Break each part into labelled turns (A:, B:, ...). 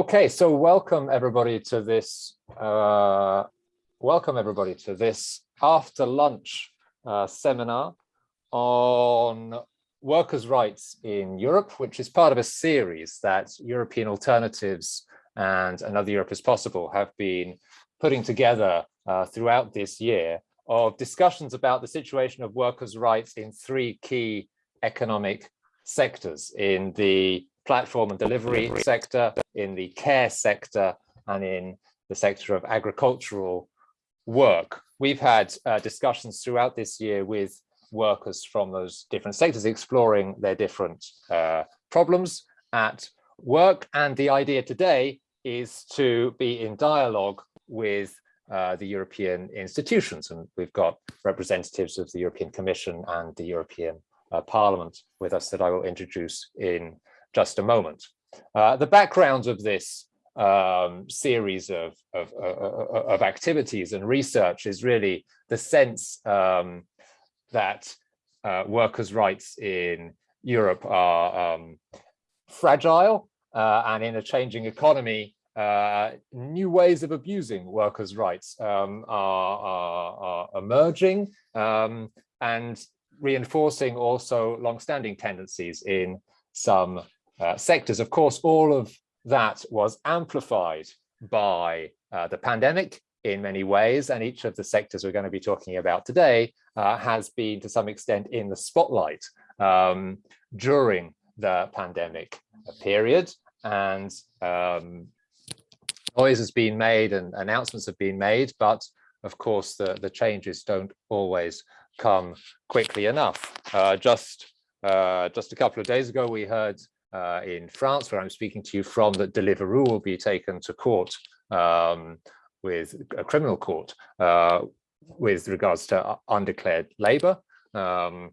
A: Okay, so welcome everybody to this, uh, welcome everybody to this after lunch uh, seminar on workers' rights in Europe, which is part of a series that European Alternatives and Another Europe is Possible have been putting together uh, throughout this year of discussions about the situation of workers' rights in three key economic sectors in the platform and delivery sector, in the care sector, and in the sector of agricultural work. We've had uh, discussions throughout this year with workers from those different sectors exploring their different uh, problems at work. And the idea today is to be in dialogue with uh, the European institutions. And we've got representatives of the European Commission and the European uh, Parliament with us that I will introduce in just a moment. Uh, the background of this um, series of, of, uh, uh, of, activities and research is really the sense um, that uh, workers' rights in Europe are um, fragile uh, and in a changing economy, uh, new ways of abusing workers' rights um, are, are, are, emerging um, and reinforcing also long-standing tendencies in some uh, sectors. Of course, all of that was amplified by uh, the pandemic in many ways, and each of the sectors we're going to be talking about today uh, has been to some extent in the spotlight um, during the pandemic period. And um, noise has been made and announcements have been made, but of course the, the changes don't always come quickly enough. Uh, just, uh, just a couple of days ago, we heard uh, in France, where I'm speaking to you from, that Deliveroo will be taken to court um, with a criminal court uh, with regards to undeclared labor. Um,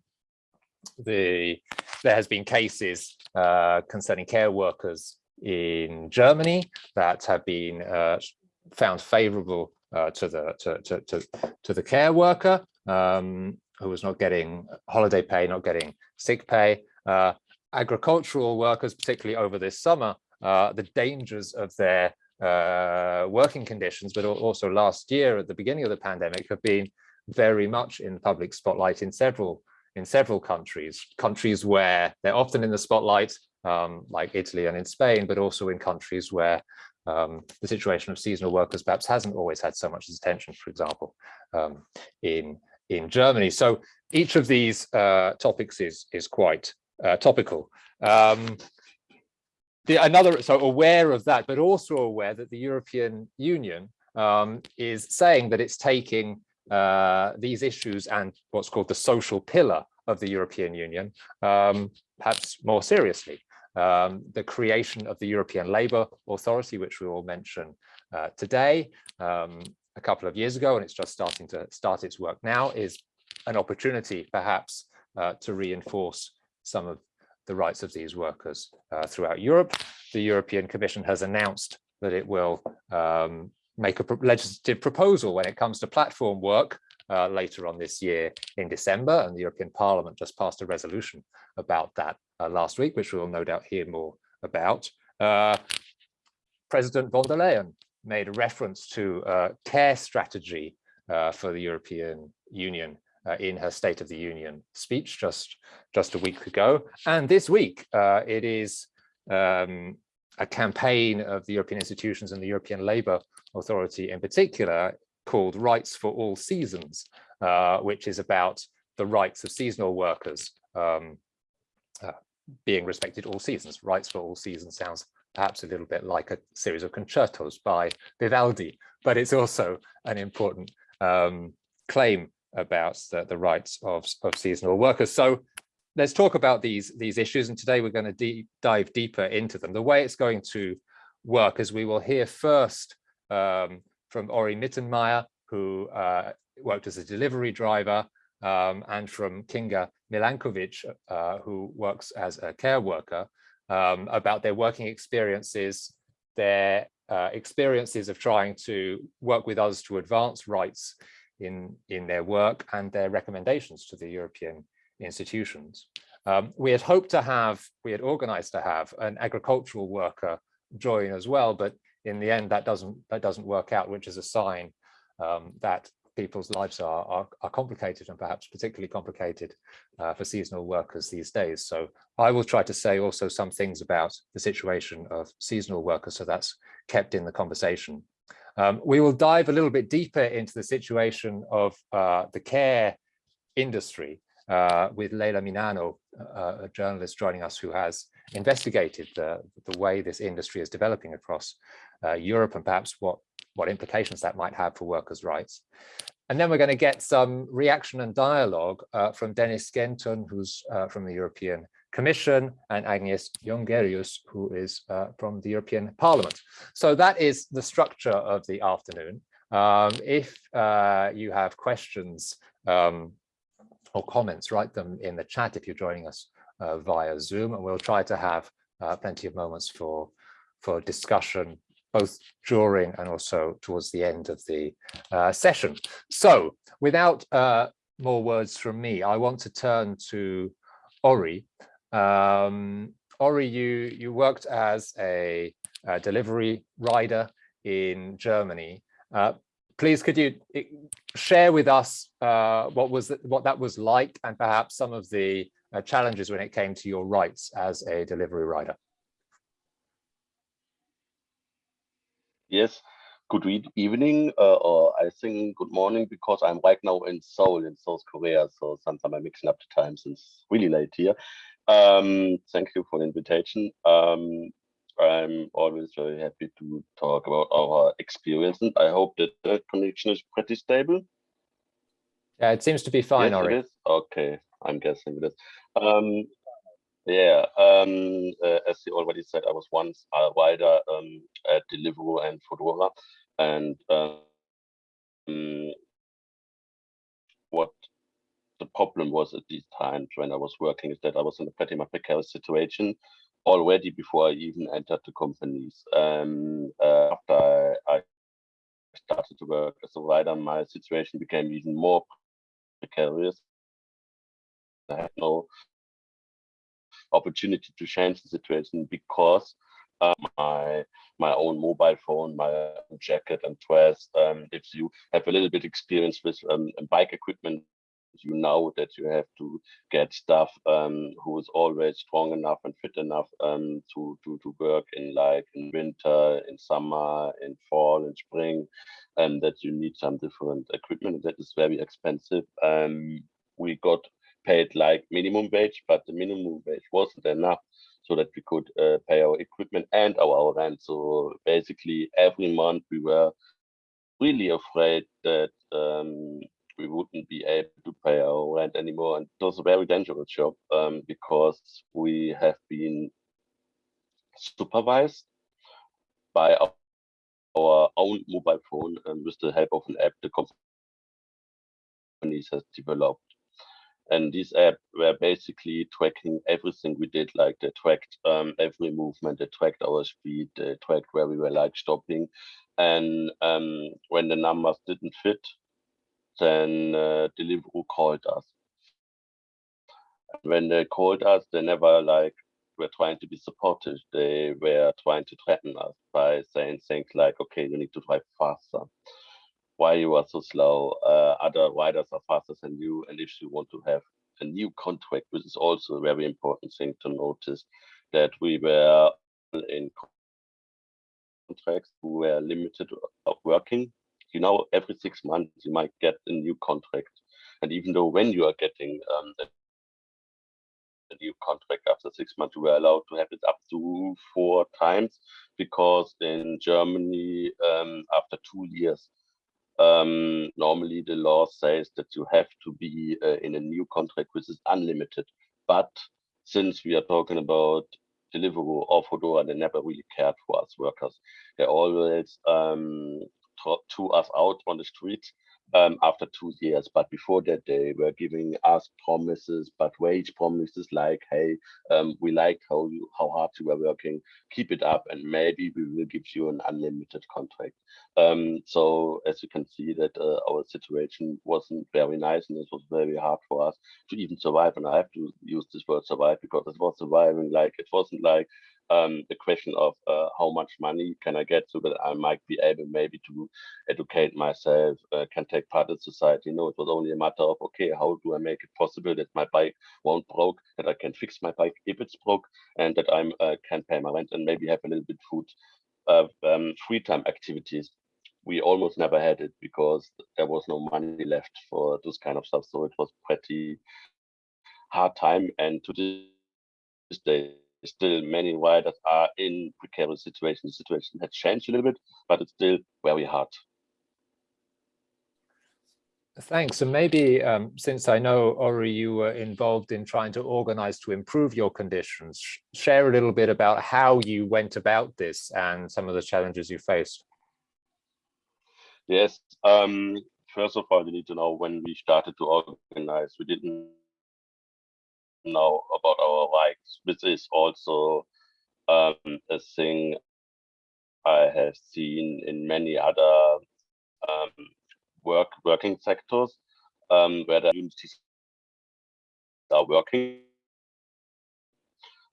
A: the, there has been cases uh, concerning care workers in Germany that have been uh, found favorable uh, to the to, to, to, to, the care worker um, who was not getting holiday pay, not getting sick pay. Uh, agricultural workers, particularly over this summer, uh, the dangers of their uh, working conditions, but also last year at the beginning of the pandemic have been very much in the public spotlight in several in several countries, countries where they're often in the spotlight, um, like Italy and in Spain, but also in countries where um, the situation of seasonal workers perhaps hasn't always had so much attention, for example, um, in in Germany. So each of these uh, topics is is quite uh, topical. Um, the, another, so aware of that, but also aware that the European Union um, is saying that it's taking uh, these issues and what's called the social pillar of the European Union um, perhaps more seriously. Um, the creation of the European Labour Authority, which we will mention uh, today, um, a couple of years ago, and it's just starting to start its work now, is an opportunity perhaps uh, to reinforce some of the rights of these workers uh, throughout Europe. The European Commission has announced that it will um, make a legislative proposal when it comes to platform work uh, later on this year in December, and the European Parliament just passed a resolution about that uh, last week, which we will no doubt hear more about. Uh, President von der Leyen made a reference to a care strategy uh, for the European Union uh, in her State of the Union speech just, just a week ago. And this week, uh, it is um, a campaign of the European institutions and the European Labour Authority in particular called Rights for All Seasons, uh, which is about the rights of seasonal workers um, uh, being respected all seasons. Rights for all seasons sounds perhaps a little bit like a series of concertos by Vivaldi, but it's also an important um, claim about the, the rights of, of seasonal workers. So let's talk about these, these issues. And today we're going to dive deeper into them. The way it's going to work is we will hear first um, from Orry Mittenmayer, who uh, worked as a delivery driver, um, and from Kinga Milankovic, uh, who works as a care worker, um, about their working experiences, their uh, experiences of trying to work with us to advance rights in, in their work and their recommendations to the European institutions. Um, we had hoped to have, we had organized to have an agricultural worker join as well, but in the end, that doesn't that doesn't work out, which is a sign um, that people's lives are, are, are, complicated and perhaps particularly complicated uh, for seasonal workers these days. So I will try to say also some things about the situation of seasonal workers, so that's kept in the conversation. Um, we will dive a little bit deeper into the situation of uh, the care industry uh, with Leila Minano, uh, a journalist joining us who has investigated the, the way this industry is developing across uh, Europe and perhaps what, what implications that might have for workers' rights. And then we're going to get some reaction and dialogue uh, from Dennis Skenton, who's uh, from the European Commission, and Agnes Jongerius, who is uh, from the European Parliament. So that is the structure of the afternoon. Um, if uh, you have questions um, or comments, write them in the chat if you're joining us uh, via Zoom, and we'll try to have uh, plenty of moments for, for discussion both during and also towards the end of the uh, session. So without uh, more words from me, I want to turn to Orry. Um, Orry, you, you worked as a, a delivery rider in Germany. Uh, please, could you eh, share with us uh, what was what that was like and perhaps some of the uh, challenges when it came to your rights as a delivery rider?
B: Yes, good evening, uh, or I think good morning, because I'm right now in Seoul in South Korea. So sometimes I'm mixing up the times. It's really late here. Um, thank you for the invitation. Um, I'm always very happy to talk about our experience, and I hope that the connection is pretty stable.
A: Yeah, it seems to be fine,
B: yes, is? Okay, I'm guessing it is. Um, yeah, um, uh, as you already said, I was once a rider um, at Deliveroo and Foodora, and um, what problem was at these times when I was working is that I was in a pretty much precarious situation already before I even entered the companies. Um, uh, after I started to work as a rider, my situation became even more precarious. I had no opportunity to change the situation because uh, my my own mobile phone, my jacket and dress. Um, if you have a little bit experience with um, bike equipment, you know that you have to get stuff um, who is always strong enough and fit enough um, to, to to work in like in winter, in summer, in fall, in spring, and that you need some different equipment that is very expensive. Um, we got paid like minimum wage, but the minimum wage wasn't enough so that we could uh, pay our equipment and our, our rent. So basically every month we were really afraid that um, we wouldn't be able to pay our rent anymore. And it was a very dangerous job um, because we have been supervised by our, our own mobile phone and with the help of an app the companies has developed and this app were basically tracking everything we did like they tracked um, every movement they tracked our speed they tracked where we were like stopping and um, when the numbers didn't fit then uh, deliveroo called us when they called us they never like were trying to be supportive they were trying to threaten us by saying things like okay you need to drive faster why you are so slow. Uh, other riders are faster than you. And if you want to have a new contract, which is also a very important thing to notice, that we were in contracts who were limited of working. You know, every six months you might get a new contract. And even though when you are getting um, the, the new contract after six months, you were allowed to have it up to four times because in Germany, um, after two years, um, normally the law says that you have to be uh, in a new contract which is unlimited. But since we are talking about Deliveroo or Foodora, they never really cared for us workers. They always um, to us out on the streets um, after two years. But before that, they were giving us promises, but wage promises like, "Hey, um, we like how you how hard you were working. Keep it up, and maybe we will give you an unlimited contract." Um, so as you can see, that uh, our situation wasn't very nice, and it was very hard for us to even survive. And I have to use this word survive because it was surviving. Like it wasn't like um, the question of uh, how much money can I get so that I might be able maybe to educate myself, uh, can take part in society. No, it was only a matter of, okay, how do I make it possible that my bike won't broke, that I can fix my bike if it's broke, and that I uh, can pay my rent and maybe have a little bit food, of um, free time activities. We almost never had it because there was no money left for this kind of stuff. So it was pretty hard time. And to this day, still many riders are in precarious situations. The situation has changed a little bit, but it's still very hard.
A: Thanks. And maybe um, since I know, Orry, you were involved in trying to organize to improve your conditions, share a little bit about how you went about this and some of the challenges you faced.
B: Yes. Um, first of all, you need to know when we started to organize, we didn't know about our rights. This is also um, a thing I have seen in many other um, work working sectors um, where the communities are working.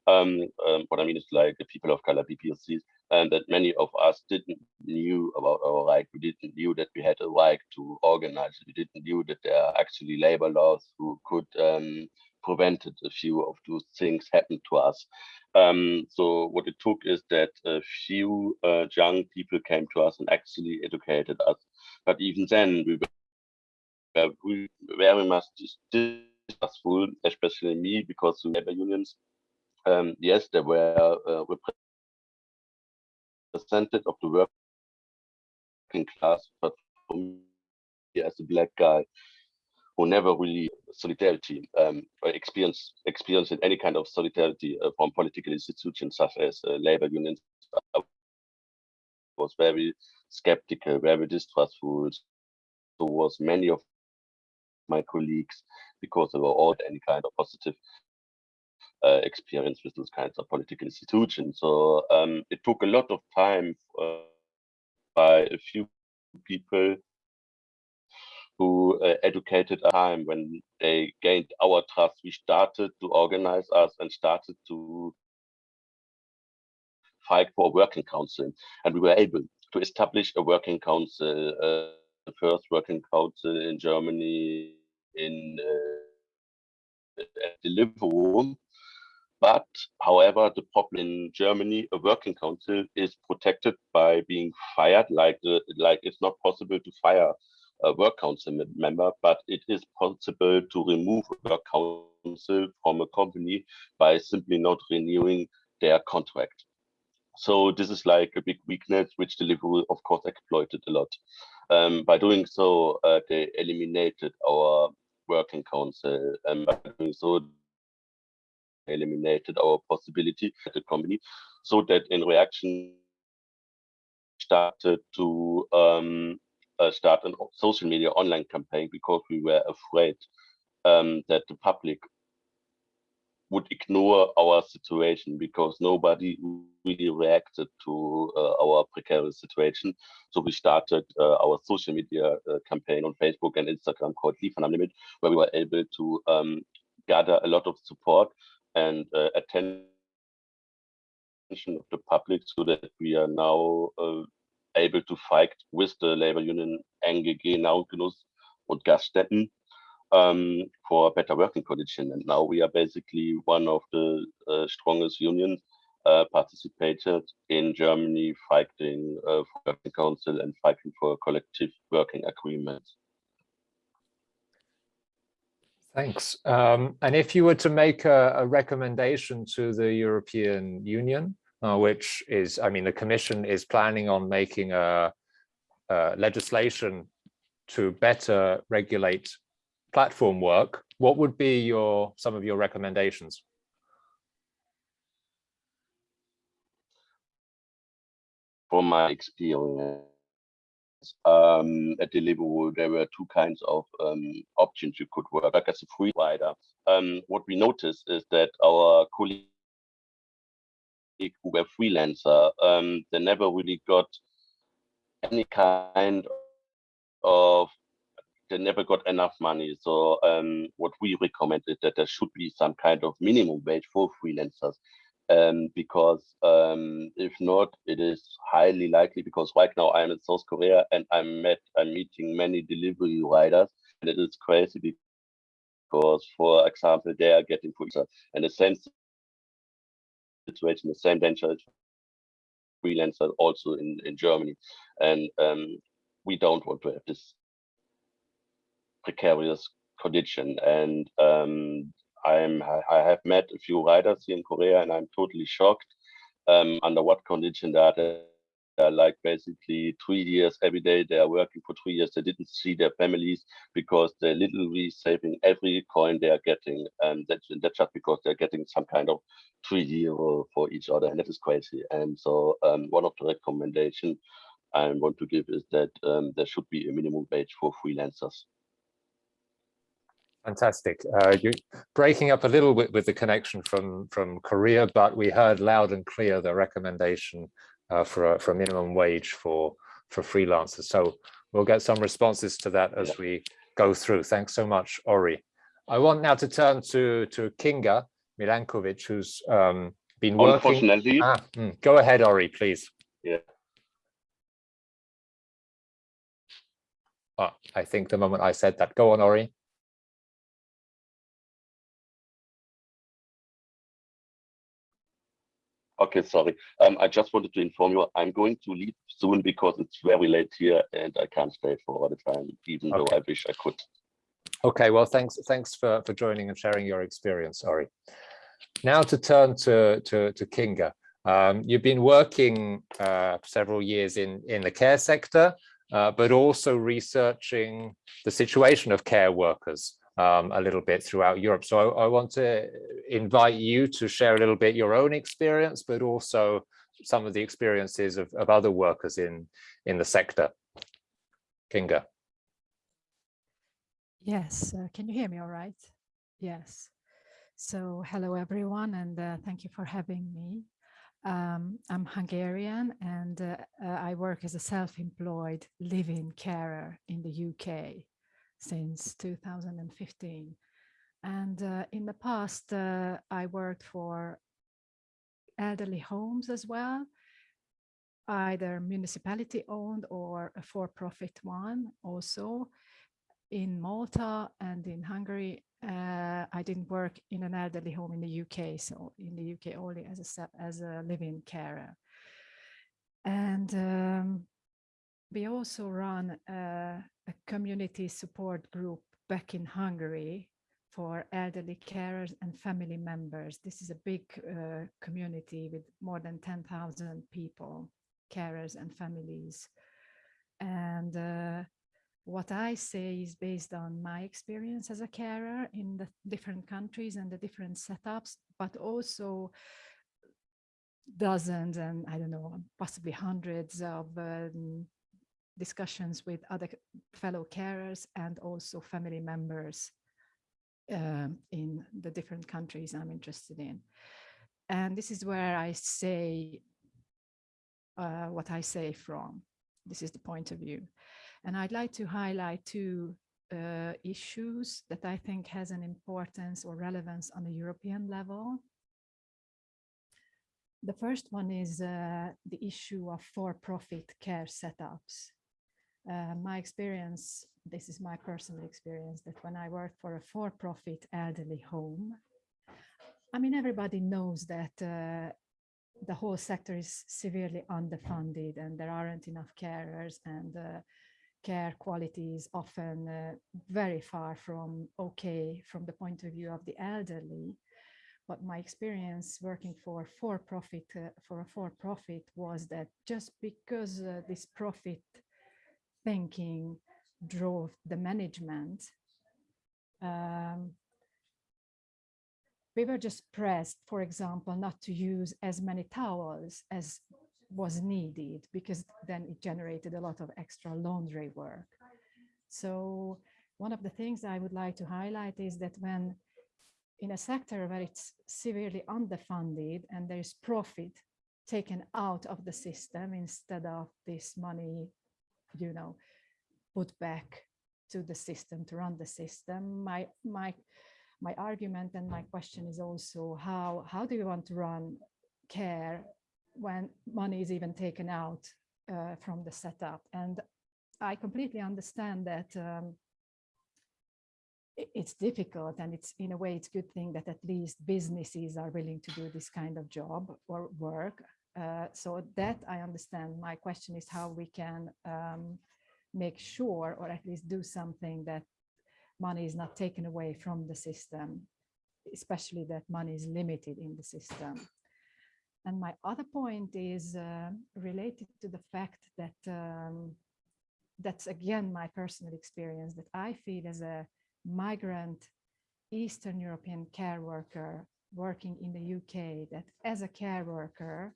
B: Um, um, what I mean is like the people of color BPOCs, and that many of us didn't knew about our right. We didn't knew that we had a right to organize. We didn't knew that there are actually labor laws who could um, prevented a few of those things happen to us. Um, so what it took is that a few uh, young people came to us and actually educated us. But even then, we were we very much distrustful, especially me, because the labor unions, um, yes, they were uh, represented of the working class, but for me, as a black guy, who never really solidarity um, or experience experienced any kind of solidarity uh, from political institutions such as uh, labor unions I was very skeptical, very distrustful towards many of my colleagues because they were all any kind of positive uh, experience with those kinds of political institutions. So um, it took a lot of time uh, by a few people who uh, educated a time when they gained our trust. We started to organize us and started to fight for a working council. And we were able to establish a working council, uh, the first working council in Germany in uh, Deliveroo. But however, the problem in Germany, a working council is protected by being fired. Like the, like it's not possible to fire a work council member, but it is possible to remove a work council from a company by simply not renewing their contract. So this is like a big weakness, which Deliveroo, of course, exploited a lot. Um, by doing so, uh, they eliminated our working council, and by doing so, eliminated our possibility at the company, so that in reaction started to um, uh, start a social media online campaign because we were afraid um, that the public would ignore our situation because nobody really reacted to uh, our precarious situation. So we started uh, our social media uh, campaign on Facebook and Instagram called Liefern am Limit, where we were able to um, gather a lot of support and uh, attention of the public so that we are now uh, able to fight with the labor union NGG, Nautilus and Gaststätten um, for better working conditions. And now we are basically one of the uh, strongest unions uh, participated in Germany fighting uh, for working council and fighting for collective working agreements.
A: Thanks. Um, and if you were to make a, a recommendation to the European Union, uh, which is, I mean, the Commission is planning on making a, a legislation to better regulate platform work. What would be your some of your recommendations?
B: From my experience, um, at Deliveroo, there were two kinds of um, options you could work like as a free rider. Um, what we noticed is that our colleagues who were freelancer, um, they never really got any kind of they never got enough money. So um, what we recommended is that there should be some kind of minimum wage for freelancers um, because um, if not, it is highly likely because right now I'm in South Korea and I'm met I'm meeting many delivery riders and it is crazy because for example they are getting and the same situation, the same danger freelancer also in, in Germany. And um, we don't want to have this precarious condition. And um, I'm I have met a few riders here in Korea, and I'm totally shocked um, under what condition that uh, like basically three years every day. They are working for three years. They didn't see their families because they're literally saving every coin they are getting and that's, that's just because they're getting some kind of three euro for each other and that is crazy. And so um, one of the recommendation i want to give is that um, there should be a minimum wage for freelancers.
A: Fantastic. Uh, you're breaking up a little bit with the connection from, from Korea, but we heard loud and clear the recommendation uh, for, a, for a minimum wage for, for freelancers. So we'll get some responses to that as we go through. Thanks so much, Orry. I want now to turn to, to Kinga Milankovic, who's um, been working.
B: Unfortunately.
A: Ah, mm, go ahead, Orry, please.
B: Yeah.
A: Oh, I think the moment I said that, go on, Orry.
B: Okay, sorry. Um, I just wanted to inform you I'm going to leave soon because it's very late here and I can't stay for all the time, even okay. though I wish I could.
A: Okay, well, thanks thanks for, for joining and sharing your experience, Sorry. Now to turn to, to, to Kinga. Um, you've been working uh, several years in, in the care sector, uh, but also researching the situation of care workers um, a little bit throughout Europe. So I, I, want to invite you to share a little bit your own experience, but also some of the experiences of, of other workers in, in the sector. Kinga.
C: Yes, uh, can you hear me all right? Yes. So hello everyone and uh, thank you for having me. Um, I'm Hungarian and uh, uh I work as a self-employed living carer in the UK since 2015. And uh, in the past, uh, I worked for elderly homes as well, either municipality owned or a for-profit one also. In Malta and in Hungary, uh, I didn't work in an elderly home in the UK, so in the UK only as a, as a living carer. And um, we also run a, a community support group back in Hungary for elderly carers and family members. This is a big uh, community with more than 10,000 people, carers and families. And uh, what I say is based on my experience as a carer in the different countries and the different setups, but also dozens and I don't know, possibly hundreds of um, discussions with other fellow carers and also family members um, in the different countries I'm interested in. And this is where I say uh, what I say from. This is the point of view. And I'd like to highlight two uh, issues that I think has an importance or relevance on the European level. The first one is uh, the issue of for-profit care setups uh, my experience, this is my personal experience, that when I worked for a for-profit elderly home, I mean, everybody knows that uh, the whole sector is severely underfunded and there aren't enough carers and uh, care quality is often uh, very far from okay from the point of view of the elderly. But my experience working for for-profit uh, for a for-profit was that just because uh, this profit thinking drove the management, um, we were just pressed, for example, not to use as many towels as was needed because then it generated a lot of extra laundry work. So one of the things I would like to highlight is that when in a sector where it's severely underfunded and there is profit taken out of the system instead of this money you know, put back to the system to run the system. My my my argument and my question is also how how do you want to run care when money is even taken out uh, from the setup. And I completely understand that um, it's difficult and it's in a way it's a good thing that at least businesses are willing to do this kind of job or work. Uh, so that I understand. My question is how we can um, make sure or at least do something that money is not taken away from the system, especially that money is limited in the system. And my other point is uh, related to the fact that um, that's again my personal experience that I feel as a migrant Eastern European care worker working in the UK that as a care worker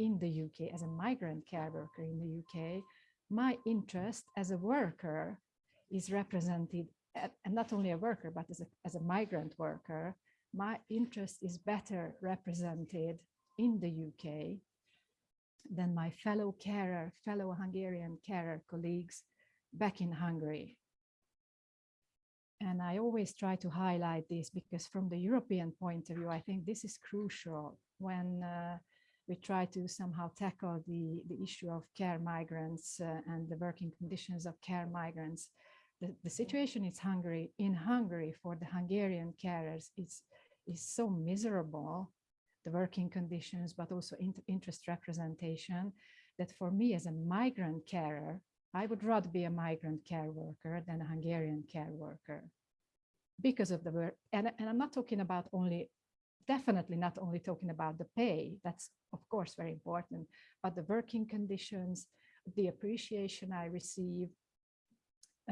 C: in the UK, as a migrant care worker in the UK, my interest as a worker is represented, and not only a worker, but as a, as a migrant worker, my interest is better represented in the UK than my fellow carer, fellow Hungarian carer colleagues back in Hungary. And I always try to highlight this because from the European point of view, I think this is crucial when uh, we try to somehow tackle the, the issue of care migrants uh, and the working conditions of care migrants. The, the situation is Hungary, in Hungary for the Hungarian carers is, is so miserable, the working conditions, but also in, interest representation, that for me as a migrant carer, I would rather be a migrant care worker than a Hungarian care worker because of the work. And, and I'm not talking about only, definitely not only talking about the pay, that's of course very important, but the working conditions, the appreciation I receive,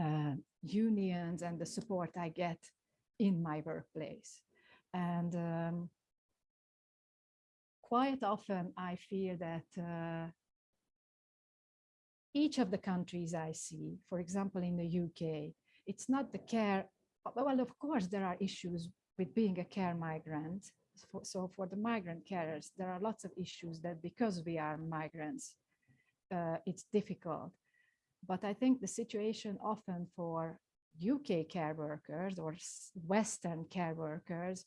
C: uh, unions and the support I get in my workplace. And um, quite often I feel that uh, each of the countries I see, for example, in the UK, it's not the care, well, of course, there are issues with being a care migrant. So for the migrant carers, there are lots of issues that because we are migrants, uh, it's difficult. But I think the situation often for UK care workers or Western care workers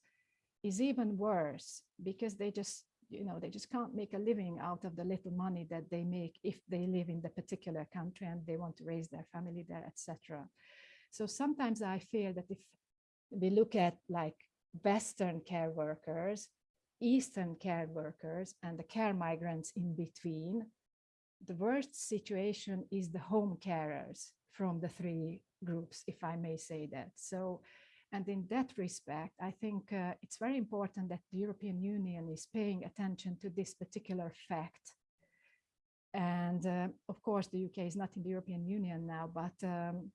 C: is even worse because they just you know, they just can't make a living out of the little money that they make if they live in the particular country and they want to raise their family there, etc. So sometimes I feel that if we look at like Western care workers, Eastern care workers, and the care migrants in between, the worst situation is the home carers from the three groups, if I may say that. So and in that respect, I think uh, it's very important that the European Union is paying attention to this particular fact. And uh, of course, the UK is not in the European Union now, but um,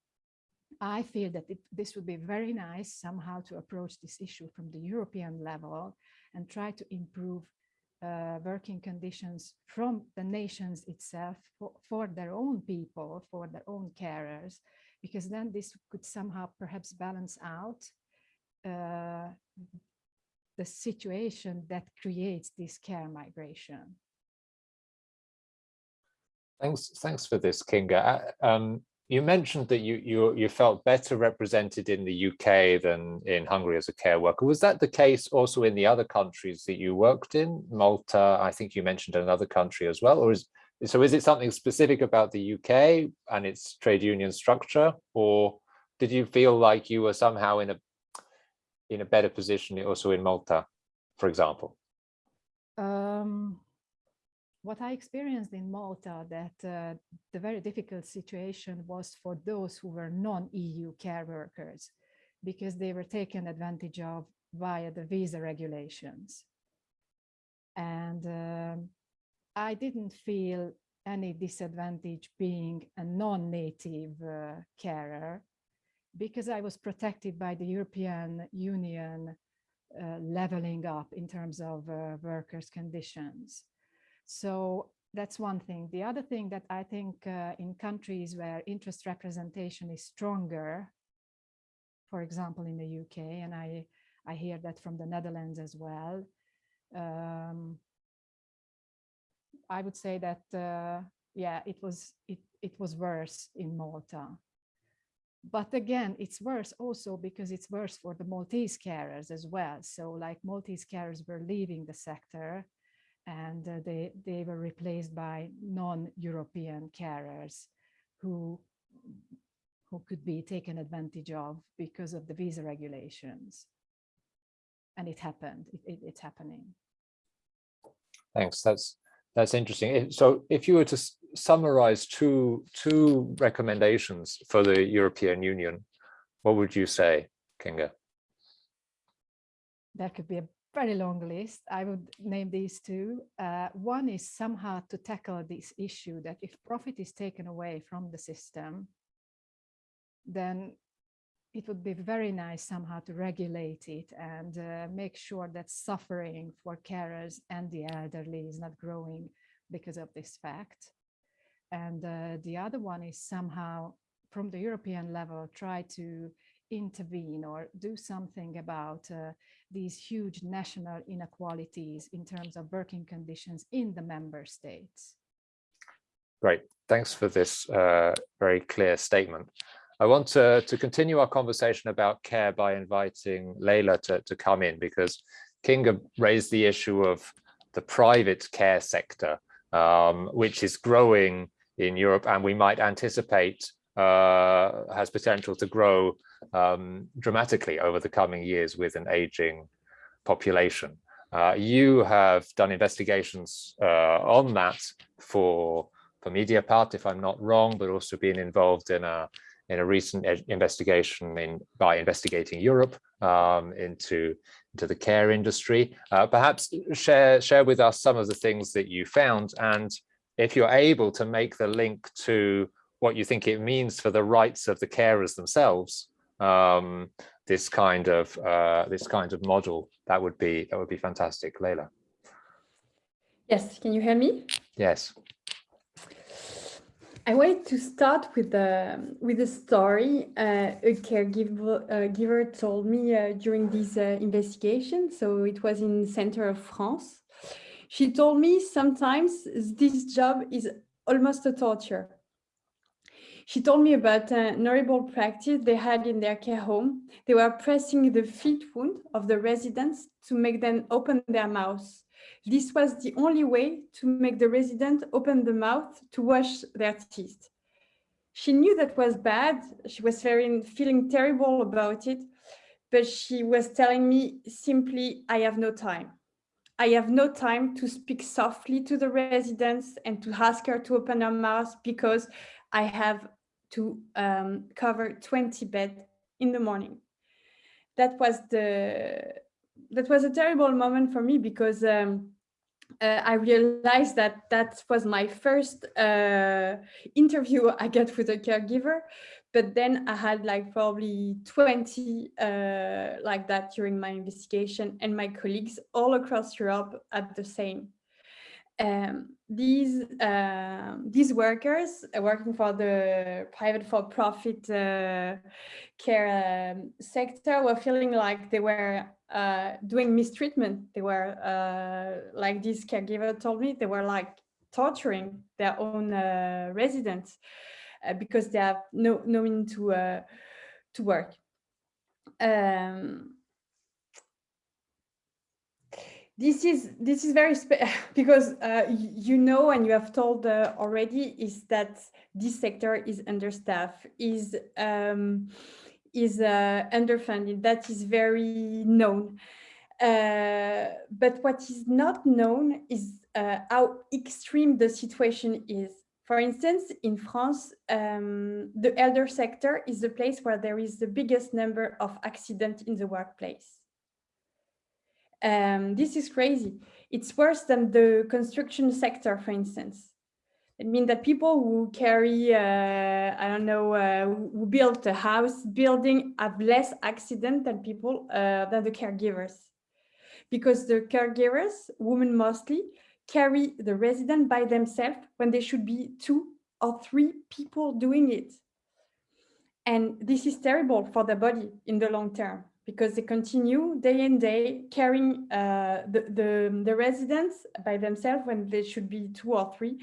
C: I feel that it, this would be very nice somehow to approach this issue from the European level and try to improve uh, working conditions from the nations itself for, for their own people, for their own carers, because then this could somehow perhaps balance out uh, the situation that creates this care migration.
A: Thanks, thanks for this, Kinga. Uh, um, you mentioned that you, you you felt better represented in the UK than in Hungary as a care worker. Was that the case also in the other countries that you worked in? Malta, I think you mentioned another country as well, or is so is it something specific about the UK and its trade union structure, or did you feel like you were somehow in a in a better position also in Malta, for example?
C: Um, what I experienced in Malta that uh, the very difficult situation was for those who were non-EU care workers because they were taken advantage of via the visa regulations. And um, I didn't feel any disadvantage being a non-native uh, carer because I was protected by the European Union uh, leveling up in terms of uh, workers' conditions. So that's one thing. The other thing that I think uh, in countries where interest representation is stronger, for example, in the UK, and I, I hear that from the Netherlands as well, um, I would say that, uh, yeah, it was, it, it was worse in Malta. But again, it's worse also because it's worse for the Maltese carers as well. So like Maltese carers were leaving the sector and uh, they, they were replaced by non-European carers who, who could be taken advantage of because of the visa regulations. And it happened, it, it, it's happening.
A: Thanks, that's that's interesting. So if you were to summarize two, two recommendations for the European Union, what would you say, Kinga?
C: That could be a very long list. I would name these two. Uh, one is somehow to tackle this issue that if profit is taken away from the system, then it would be very nice somehow to regulate it and uh, make sure that suffering for carers and the elderly is not growing because of this fact. And uh, the other one is somehow from the European level, try to intervene or do something about uh, these huge national inequalities in terms of working conditions in the member states.
A: Great, thanks for this uh, very clear statement. I want to, to continue our conversation about care by inviting Leila to, to come in because Kinga raised the issue of the private care sector, um, which is growing in Europe and we might anticipate uh, has potential to grow um, dramatically over the coming years with an aging population. Uh, you have done investigations uh, on that for, for Mediapart, if I'm not wrong, but also been involved in a in a recent investigation in by Investigate Europe um, into into the care industry. Uh, perhaps share share with us some of the things that you found, and if you're able to make the link to what you think it means for the rights of the carers themselves, um, this kind of uh, this kind of model, that would be that would be fantastic, Leila.
D: Yes, can you hear me?
A: Yes.
D: I wanted to start with a with a story uh, a caregiver uh, giver told me uh, during this uh, investigation. So it was in center of France. She told me sometimes this job is almost a torture. She told me about an horrible practice they had in their care home. They were pressing the feet wound of the residents to make them open their mouths this was the only way to make the resident open the mouth to wash their teeth. She knew that was bad. She was very, feeling terrible about it, but she was telling me simply, I have no time. I have no time to speak softly to the residents and to ask her to open her mouth because I have to um, cover 20 beds in the morning. That was the that was a terrible moment for me because um, uh, I realized that that was my first uh, interview I get with a caregiver, but then I had like probably 20 uh, like that during my investigation and my colleagues all across Europe at the same. Um, these uh, these workers working for the private for-profit uh, care um, sector were feeling like they were uh, doing mistreatment. They were, uh, like this caregiver told me, they were like torturing their own uh, residents uh, because they have no, no means to, uh, to work. Um, this is this is very because uh, you know and you have told uh, already is that this sector is understaffed is um, is uh, underfunded. That is very known. Uh, but what is not known is uh, how extreme the situation is. For instance, in France, um, the elder sector is the place where there is the biggest number of accidents in the workplace. Um, this is crazy. It's worse than the construction sector, for instance. It means that people who carry, uh, I don't know, uh, who build a house building have less accident than people, uh, than the caregivers. Because the caregivers, women mostly, carry the resident by themselves when there should be two or three people doing it. And this is terrible for the body in the long term because they continue day in day carrying uh, the, the, the residents by themselves when there should be two or three.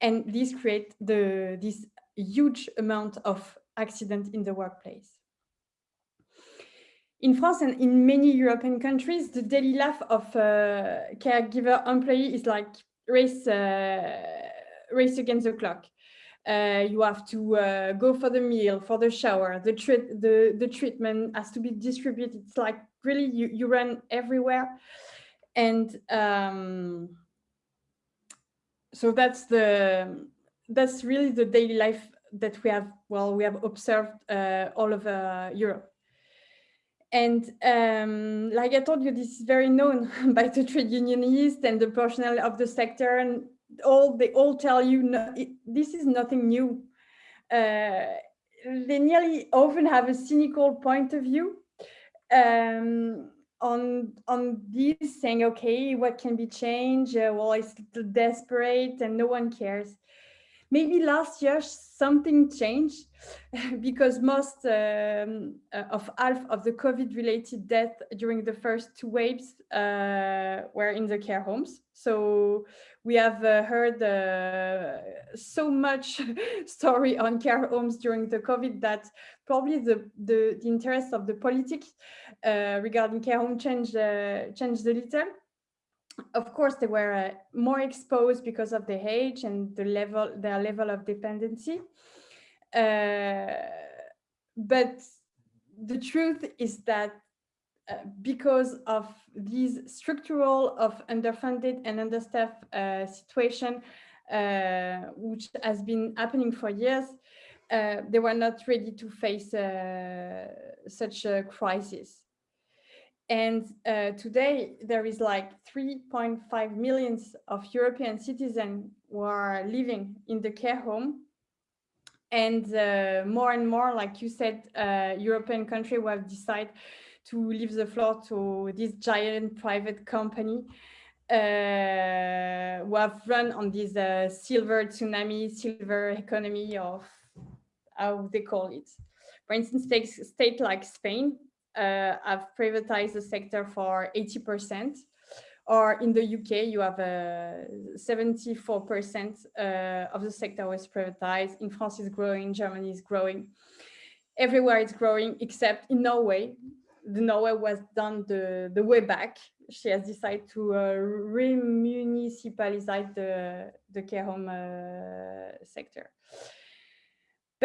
D: And this creates the, this huge amount of accident in the workplace. in France and in many European countries, the daily life of a caregiver employee is like race, uh, race against the clock. Uh, you have to uh, go for the meal, for the shower, the, the, the treatment has to be distributed. It's like really you, you run everywhere. And um, so that's the that's really the daily life that we have, well, we have observed uh, all over Europe. And um, like I told you, this is very known by the trade unionists and the personnel of the sector, and all they all tell you no, it, this is nothing new. Uh, they nearly often have a cynical point of view um, on on this, saying, "Okay, what can be changed? Uh, well, it's desperate, and no one cares." Maybe last year something changed because most um, uh, of half of the COVID related death during the first two waves uh, were in the care homes. So we have uh, heard uh, so much story on care homes during the COVID that probably the, the, the interest of the politics uh, regarding care home changed, uh, changed a little of course, they were uh, more exposed because of the age and the level, their level of dependency. Uh, but the truth is that uh, because of these structural of underfunded and understaffed uh, situation, uh, which has been happening for years, uh, they were not ready to face such a crisis. And uh, today there is like 3.5 millions of European citizens who are living in the care home. And uh, more and more, like you said, uh, European countries will have decided to leave the floor to this giant private company uh, who have run on this uh, silver tsunami, silver economy of how they call it. For instance, states state like Spain uh, have privatized the sector for 80%. Or in the UK, you have a 74% uh, of the sector was privatized. In France, it's growing. Germany is growing. Everywhere it's growing, except in Norway. The Norway was done the, the way back. She has decided to uh, remunicipalize the, the care home uh, sector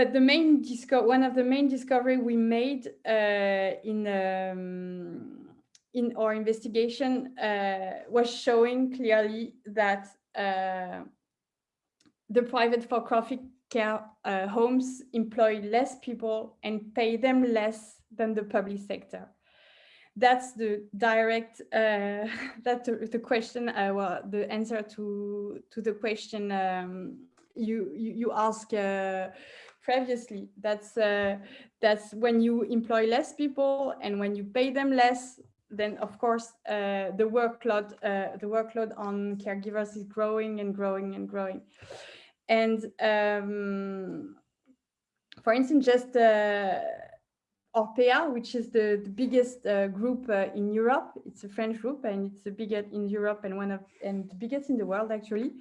D: but the main disco one of the main discovery we made uh, in um, in our investigation uh, was showing clearly that uh, the private for-profit care uh, homes employ less people and pay them less than the public sector. That's the direct, uh, that's the, the question, uh, well, the answer to, to the question um, you, you, you ask previously. That's uh, that's when you employ less people and when you pay them less, then of course uh, the workload uh, the workload on caregivers is growing and growing and growing. And um, for instance, just uh, Orpea, which is the, the biggest uh, group uh, in Europe. It's a French group and it's the biggest in Europe and one of and the biggest in the world actually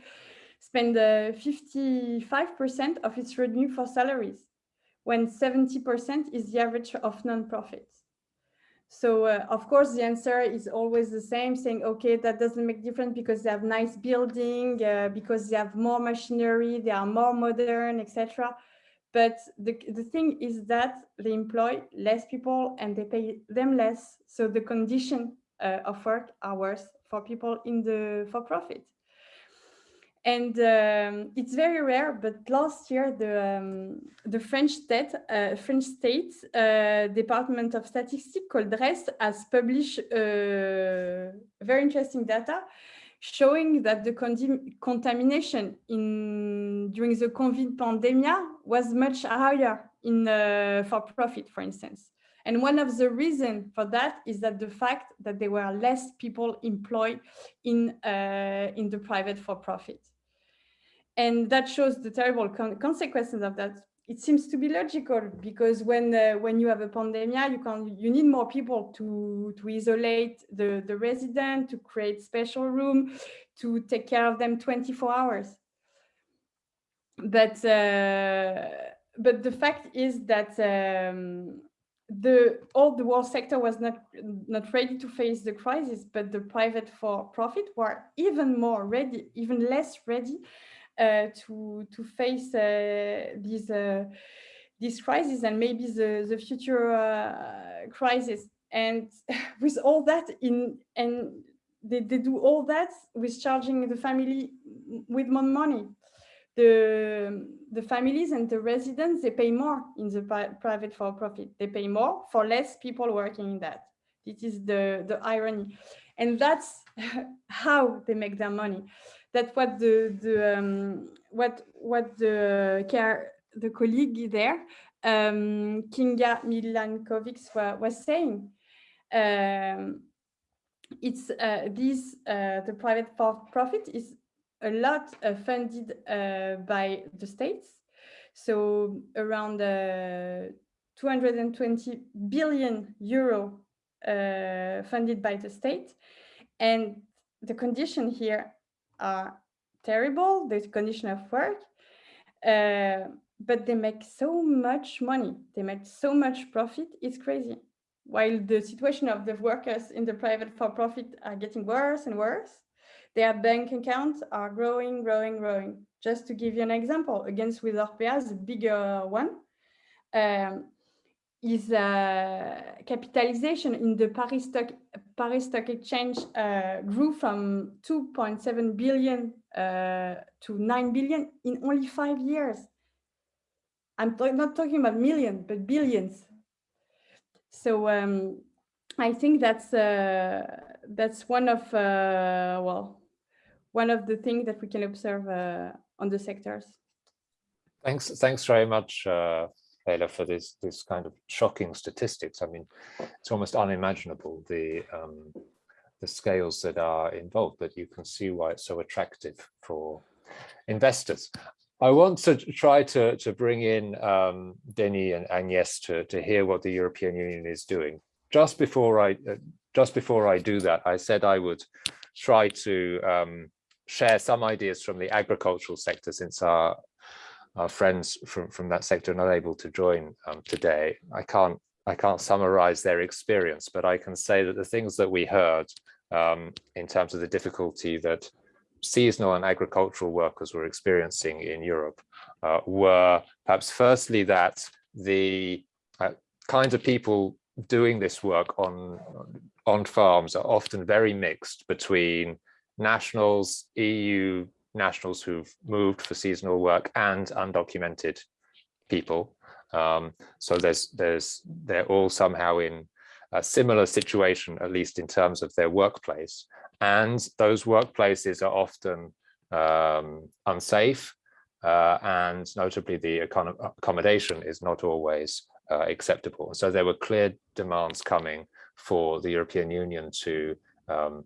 D: spend 55% uh, of its revenue for salaries, when 70% is the average of non-profits. So uh, of course, the answer is always the same, saying, okay, that doesn't make difference because they have nice building, uh, because they have more machinery, they are more modern, etc. But the, the thing is that they employ less people and they pay them less. So the condition uh, of work are worse for people in the for-profit. And um, it's very rare, but last year the um, the French state uh, French state uh, Department of Statistics called DREES has published uh, very interesting data showing that the contamination in during the COVID pandemic was much higher in uh, for profit, for instance. And one of the reasons for that is that the fact that there were less people employed in, uh, in the private for profit. And that shows the terrible con consequences of that. It seems to be logical because when uh, when you have a pandemic, you can you need more people to to isolate the the resident, to create special room, to take care of them 24 hours. But uh, but the fact is that um, the all the world sector was not not ready to face the crisis, but the private for profit were even more ready, even less ready to to face uh, these uh, this crisis and maybe the the future uh, crisis. And with all that in and they, they do all that with charging the family with more money the, the families and the residents, they pay more in the private for profit. They pay more for less people working in that. This is the, the irony. And that's how they make their money. That's what the, the um, what what the care the colleague there, um, Kinga Milankovic was, was saying. Um, it's uh, this uh, the private for profit is a lot uh, funded uh, by the states. So around uh, 220 billion euro funded by the state. And the condition here are terrible, the condition of work, uh, but they make so much money, they make so much profit, it's crazy. While the situation of the workers in the private for-profit are getting worse and worse, their bank accounts are growing, growing, growing. Just to give you an example, against with Orpea, the bigger one, um, is uh, capitalization in the Paris Stock, Paris Stock Exchange uh, grew from 2.7 billion uh, to 9 billion in only five years. I'm not talking about millions, but billions. So um, I think that's uh, that's one of uh, well one of the things that we can observe uh, on the sectors.
A: Thanks, thanks very much, Leila, for this this kind of shocking statistics. I mean, it's almost unimaginable the um, the scales that are involved, but you can see why it's so attractive for investors. I want to try to, to bring in um, Denis and Agnes to, to hear what the European Union is doing. Just before I uh, just before I do that, I said I would try to um, share some ideas from the agricultural sector since our, our friends from, from that sector are not able to join um, today. I can't I can't summarize their experience, but I can say that the things that we heard um, in terms of the difficulty that seasonal and agricultural workers were experiencing in Europe uh, were perhaps firstly that the uh, kinds of people doing this work on on farms are often very mixed between nationals, EU nationals who've moved for seasonal work and undocumented people. Um, so there's there's they're all somehow in a similar situation, at least in terms of their workplace. And those workplaces are often um, unsafe, uh, and notably the accommodation is not always uh, acceptable. So there were clear demands coming for the European Union to um,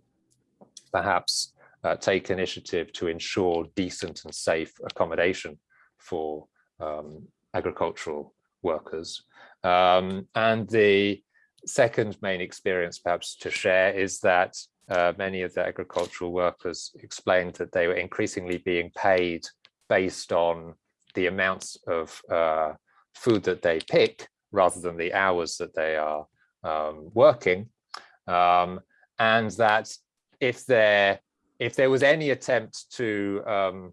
A: perhaps uh, take initiative to ensure decent and safe accommodation for um, agricultural workers. Um, and the second main experience perhaps to share is that uh, many of the agricultural workers explained that they were increasingly being paid based on the amounts of uh, food that they pick rather than the hours that they are um, working. Um, and that if there if there was any attempt to um,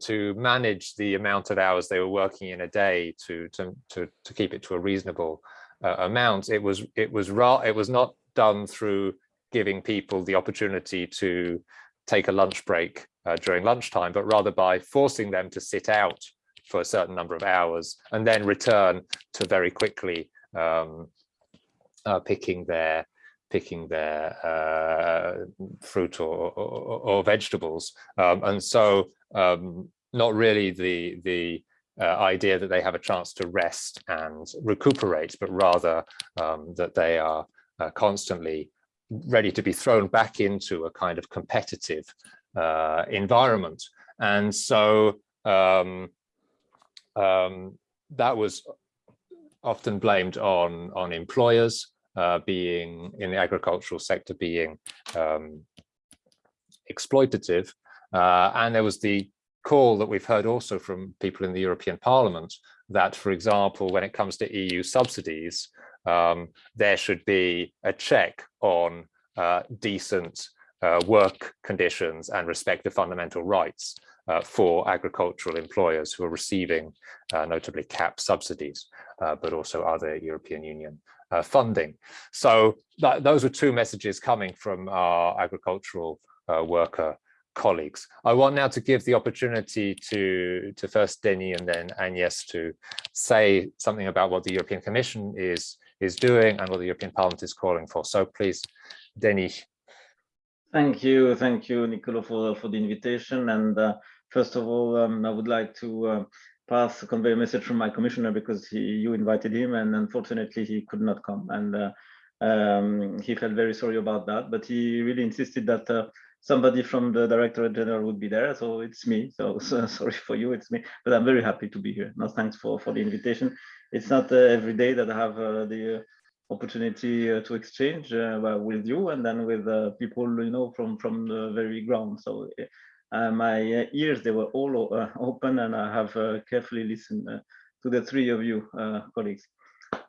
A: to manage the amount of hours they were working in a day to to to, to keep it to a reasonable uh, amount, it was it was raw it was not done through giving people the opportunity to take a lunch break uh, during lunchtime, but rather by forcing them to sit out for a certain number of hours and then return to very quickly um, uh, picking their picking their uh, fruit or, or, or vegetables. Um, and so um, not really the, the uh, idea that they have a chance to rest and recuperate, but rather um, that they are uh, constantly ready to be thrown back into a kind of competitive uh, environment. And so um, um, that was often blamed on, on employers uh, being in the agricultural sector being um, exploitative. Uh, and there was the call that we've heard also from people in the European Parliament that, for example, when it comes to EU subsidies, um, there should be a check on uh, decent uh, work conditions and respect for fundamental rights uh, for agricultural employers who are receiving uh, notably CAP subsidies, uh, but also other European Union uh, funding. So th those were two messages coming from our agricultural worker colleagues. I want now to give the opportunity to, to first Denis and then Agnes to say something about what the European Commission is, is doing and what the European Parliament is calling for. So please, Denis.
E: Thank you. Thank you, Nicolo, for, for the invitation. And uh, first of all, um, I would like to uh, pass, convey a message from my commissioner because he, you invited him and unfortunately he could not come. And uh, um, he felt very sorry about that, but he really insisted that uh, somebody from the Directorate General would be there. So it's me. So, so, sorry for you, it's me. But I'm very happy to be here. No, thanks for, for the invitation. It's not uh, every day that I have uh, the uh, opportunity uh, to exchange with you and then with people, you know, from, from the very ground. So my ears, they were all open and I have carefully listened to the three of you colleagues.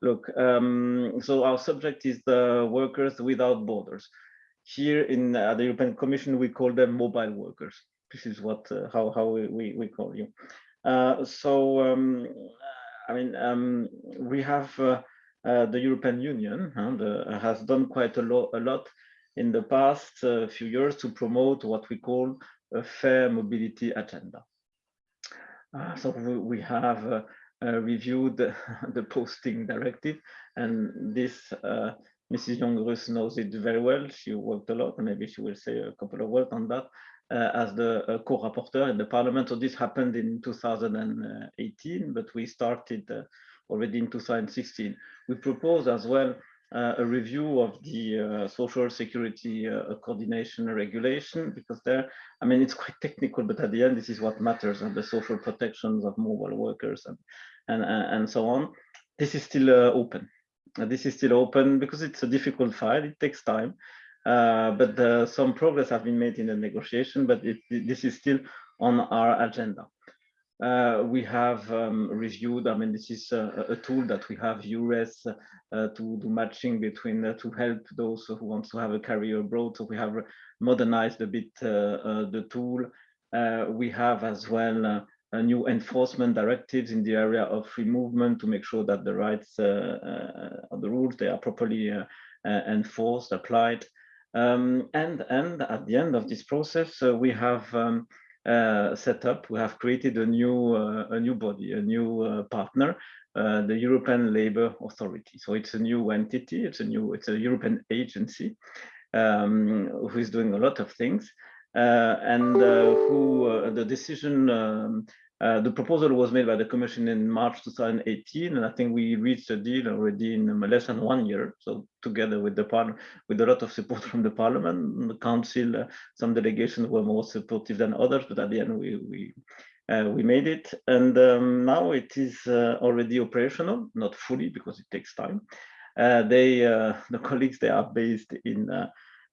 E: Look, um, so our subject is the workers without borders. Here in uh, the European Commission, we call them mobile workers. This is what uh, how how we we call you. Uh, so um, I mean um, we have uh, uh, the European Union the, has done quite a lot a lot in the past uh, few years to promote what we call a fair mobility agenda. so we, have reviewed the, the posting directive and this Mrs. Jongerius knows it very well. She worked a lot, and maybe she will say a couple of words on that uh, as the uh, co-rapporteur in the parliament. So this happened in 2018, but we started uh, already in 2016. We proposed as well uh, a review of the uh, social security uh, coordination regulation because there, I mean, it's quite technical, but at the end, this is what matters and the social protections of mobile workers and, and, and so on. This is still open this is still open because it's a difficult file. It takes time, uh, but uh, some progress have been made in the negotiation. But it, this is still on our agenda. Uh, we have um, reviewed. I mean, this is a, a, tool that we have EURES uh, to do matching between uh, to help those who want to have a career abroad. So we have modernized a bit uh, the tool. we have as well new enforcement directives in the area of free movement to make sure that the rights, uh, uh, the rules, they are properly uh, enforced, applied. Um, and, and at the end of this process, we have um, uh, set up, we have created a new uh, a new body, a new uh, partner, the European Labour Authority. So it's a new entity, it's a new, it's a European agency um, who is doing a lot of things. Uh, and uh, who uh, the decision um, uh, the proposal was made by the Commission in March 2018, and I think we reached a deal already in less than one year. So together with the Parliament, with a lot of support from the Parliament, the Council, uh, some delegations were more supportive than others, but at the end we we uh, we made it, and um, now it is already operational, not fully because it takes time. they the colleagues they are based in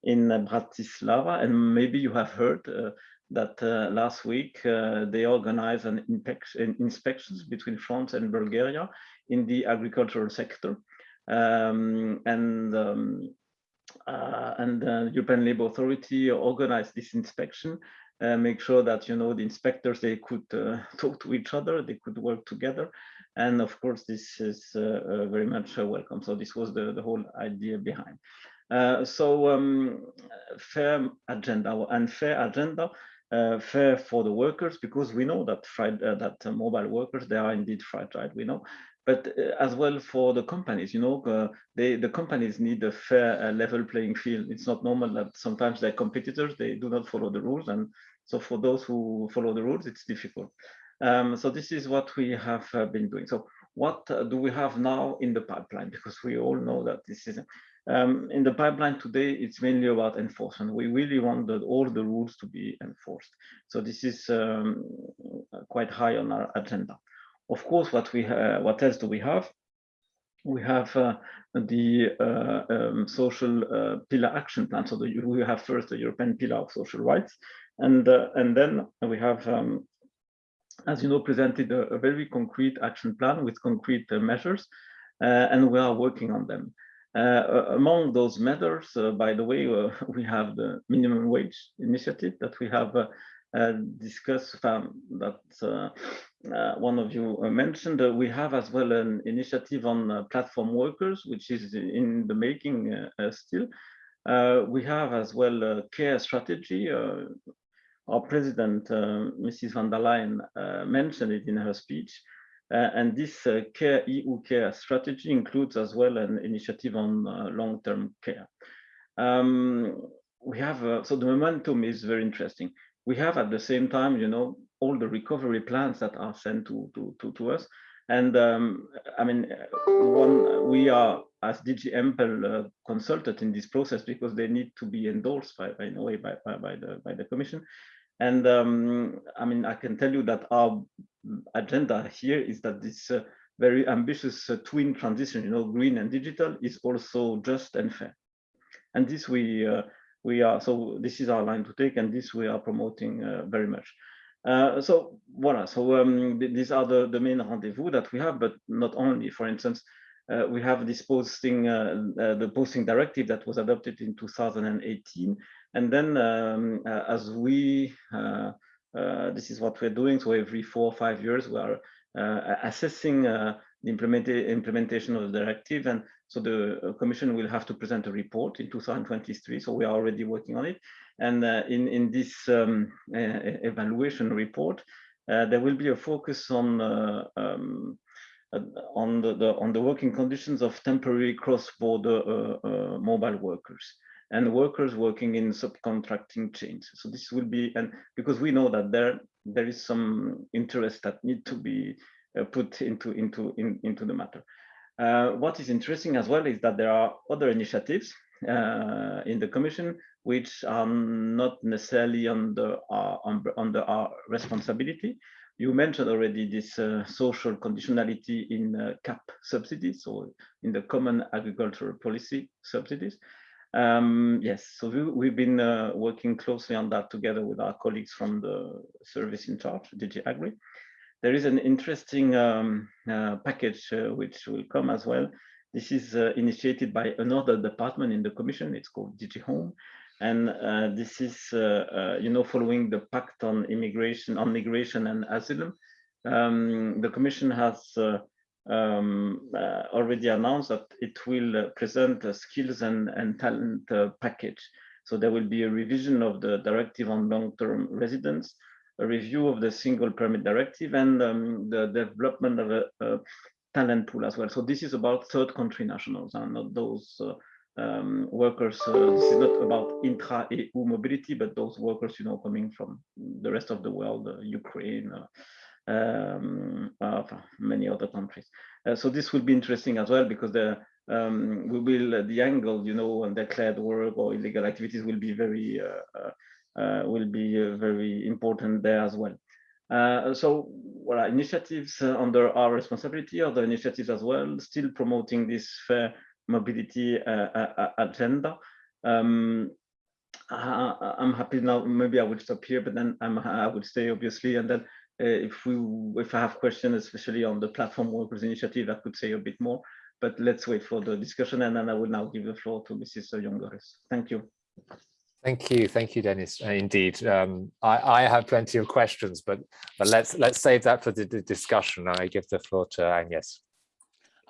E: in Bratislava, and maybe you have heard uh, that uh, last week uh, they organized an inspections between France and Bulgaria in the agricultural sector. Um, and um, uh, and the European Labour Authority organized this inspection, uh, make sure that you know the inspectors they could uh, talk to each other, they could work together, and of course this is very much welcome. So this was the the whole idea behind. Uh, so um, fair agenda and fair agenda uh, fair for the workers because we know that uh, that mobile workers they are indeed fragile we know. But uh, as well for the companies you know uh, they the companies need a fair level playing field. It's not normal that sometimes their competitors they do not follow the rules. And so for those who follow the rules it's difficult. Um, so this is what we have been doing. So what do we have now in the pipeline? Because we all know that this is um, in the pipeline today, it's mainly about enforcement. We really want that all the rules to be enforced. So this is um, quite high on our agenda. Of course, what we what else do we have? We have uh, the uh, um, social uh, pillar action plan. So the, we have first the European pillar of social rights, and uh, and then we have um, as you know, presented a, a very concrete action plan with concrete uh, measures, uh, and we are working on them. Uh, among those measures, uh, by the way, uh, we have the minimum wage initiative that we have discussed um, that one of you mentioned. we have as well an initiative on platform workers, which is in the making still. we have as well a care strategy our president, uh, Mrs. von der Leyen, uh, mentioned it in her speech. Uh, and this uh, care EU care strategy includes as well an initiative on uh, long-term care. Um, we have, uh, so the momentum is very interesting. We have at the same time, you know, all the recovery plans that are sent to, to, to, to us. And um, I mean, one, we are as DG EMPL consulted in this process because they need to be endorsed by, by in a way by, by, by the by the Commission. And um, I mean, I can tell you that our agenda here is that this uh, very ambitious uh, twin transition, you know, green and digital, is also just and fair. And this we uh, we are so this is our line to take, and this we are promoting uh, very much. Uh, so voila. So um, th these are the the main rendezvous that we have, but not only. For instance, uh, we have this posting the posting directive that was adopted in 2018 and then um, as we, this is what we're doing. So every four or five years, we are assessing the implement implementation of the directive. And so the commission will have to present a report in 2023. So we are already working on it. And in, in this um, evaluation report, there will be a focus on um, on the, the, on the working conditions of temporary cross-border uh, uh, mobile workers and workers working in subcontracting chains. So this will be, and because we know that there there is some interest that need to be uh, put into into in, into the matter. Uh, what is interesting as well is that there are other initiatives uh, in the Commission which are not necessarily under our, under our responsibility. You mentioned already this uh, social conditionality in uh, CAP subsidies, so in the Common Agricultural Policy subsidies. Um, yes, so we, have been uh, working closely on that together with our colleagues from the service in charge, DG Agri. There is an interesting um, uh, package uh, which will come as well. This is uh, initiated by another department in the Commission. It's called DG Home, and uh, this is, uh, you know, following the Pact on Immigration, on Migration and Asylum. Um, the Commission has um, uh, already announced that it will uh, present a skills and, and talent uh, package. So there will be a revision of the directive on long-term residence, a review of the single permit directive, and um, the development of a, a, talent pool as well. So this is about third country nationals and not those uh, um, workers. Uh, this is not about intra-EU mobility, but those workers, you know, coming from the rest of the world, uh, Ukraine, um, of many other countries. Uh, so this will be interesting as well because the um, we will uh, the angle, you know, and declared work or illegal activities will be very uh, uh will be uh, very important there as well. Uh, so well, initiatives under our responsibility, other initiatives as well, still promoting this fair mobility agenda. Um, I, am happy now. Maybe I will stop here, but then I'm, I would stay obviously, and then uh, if we if I have questions, especially on the platform workers initiative, I could say a bit more. But let's wait for the discussion, and then I will now give the floor to Mrs. Jongerius. Thank you.
A: Thank you, thank you, Denis. Uh, indeed, um, I, I, have plenty of questions, but but let's let's save that for the, the discussion. I give the floor to Agnes.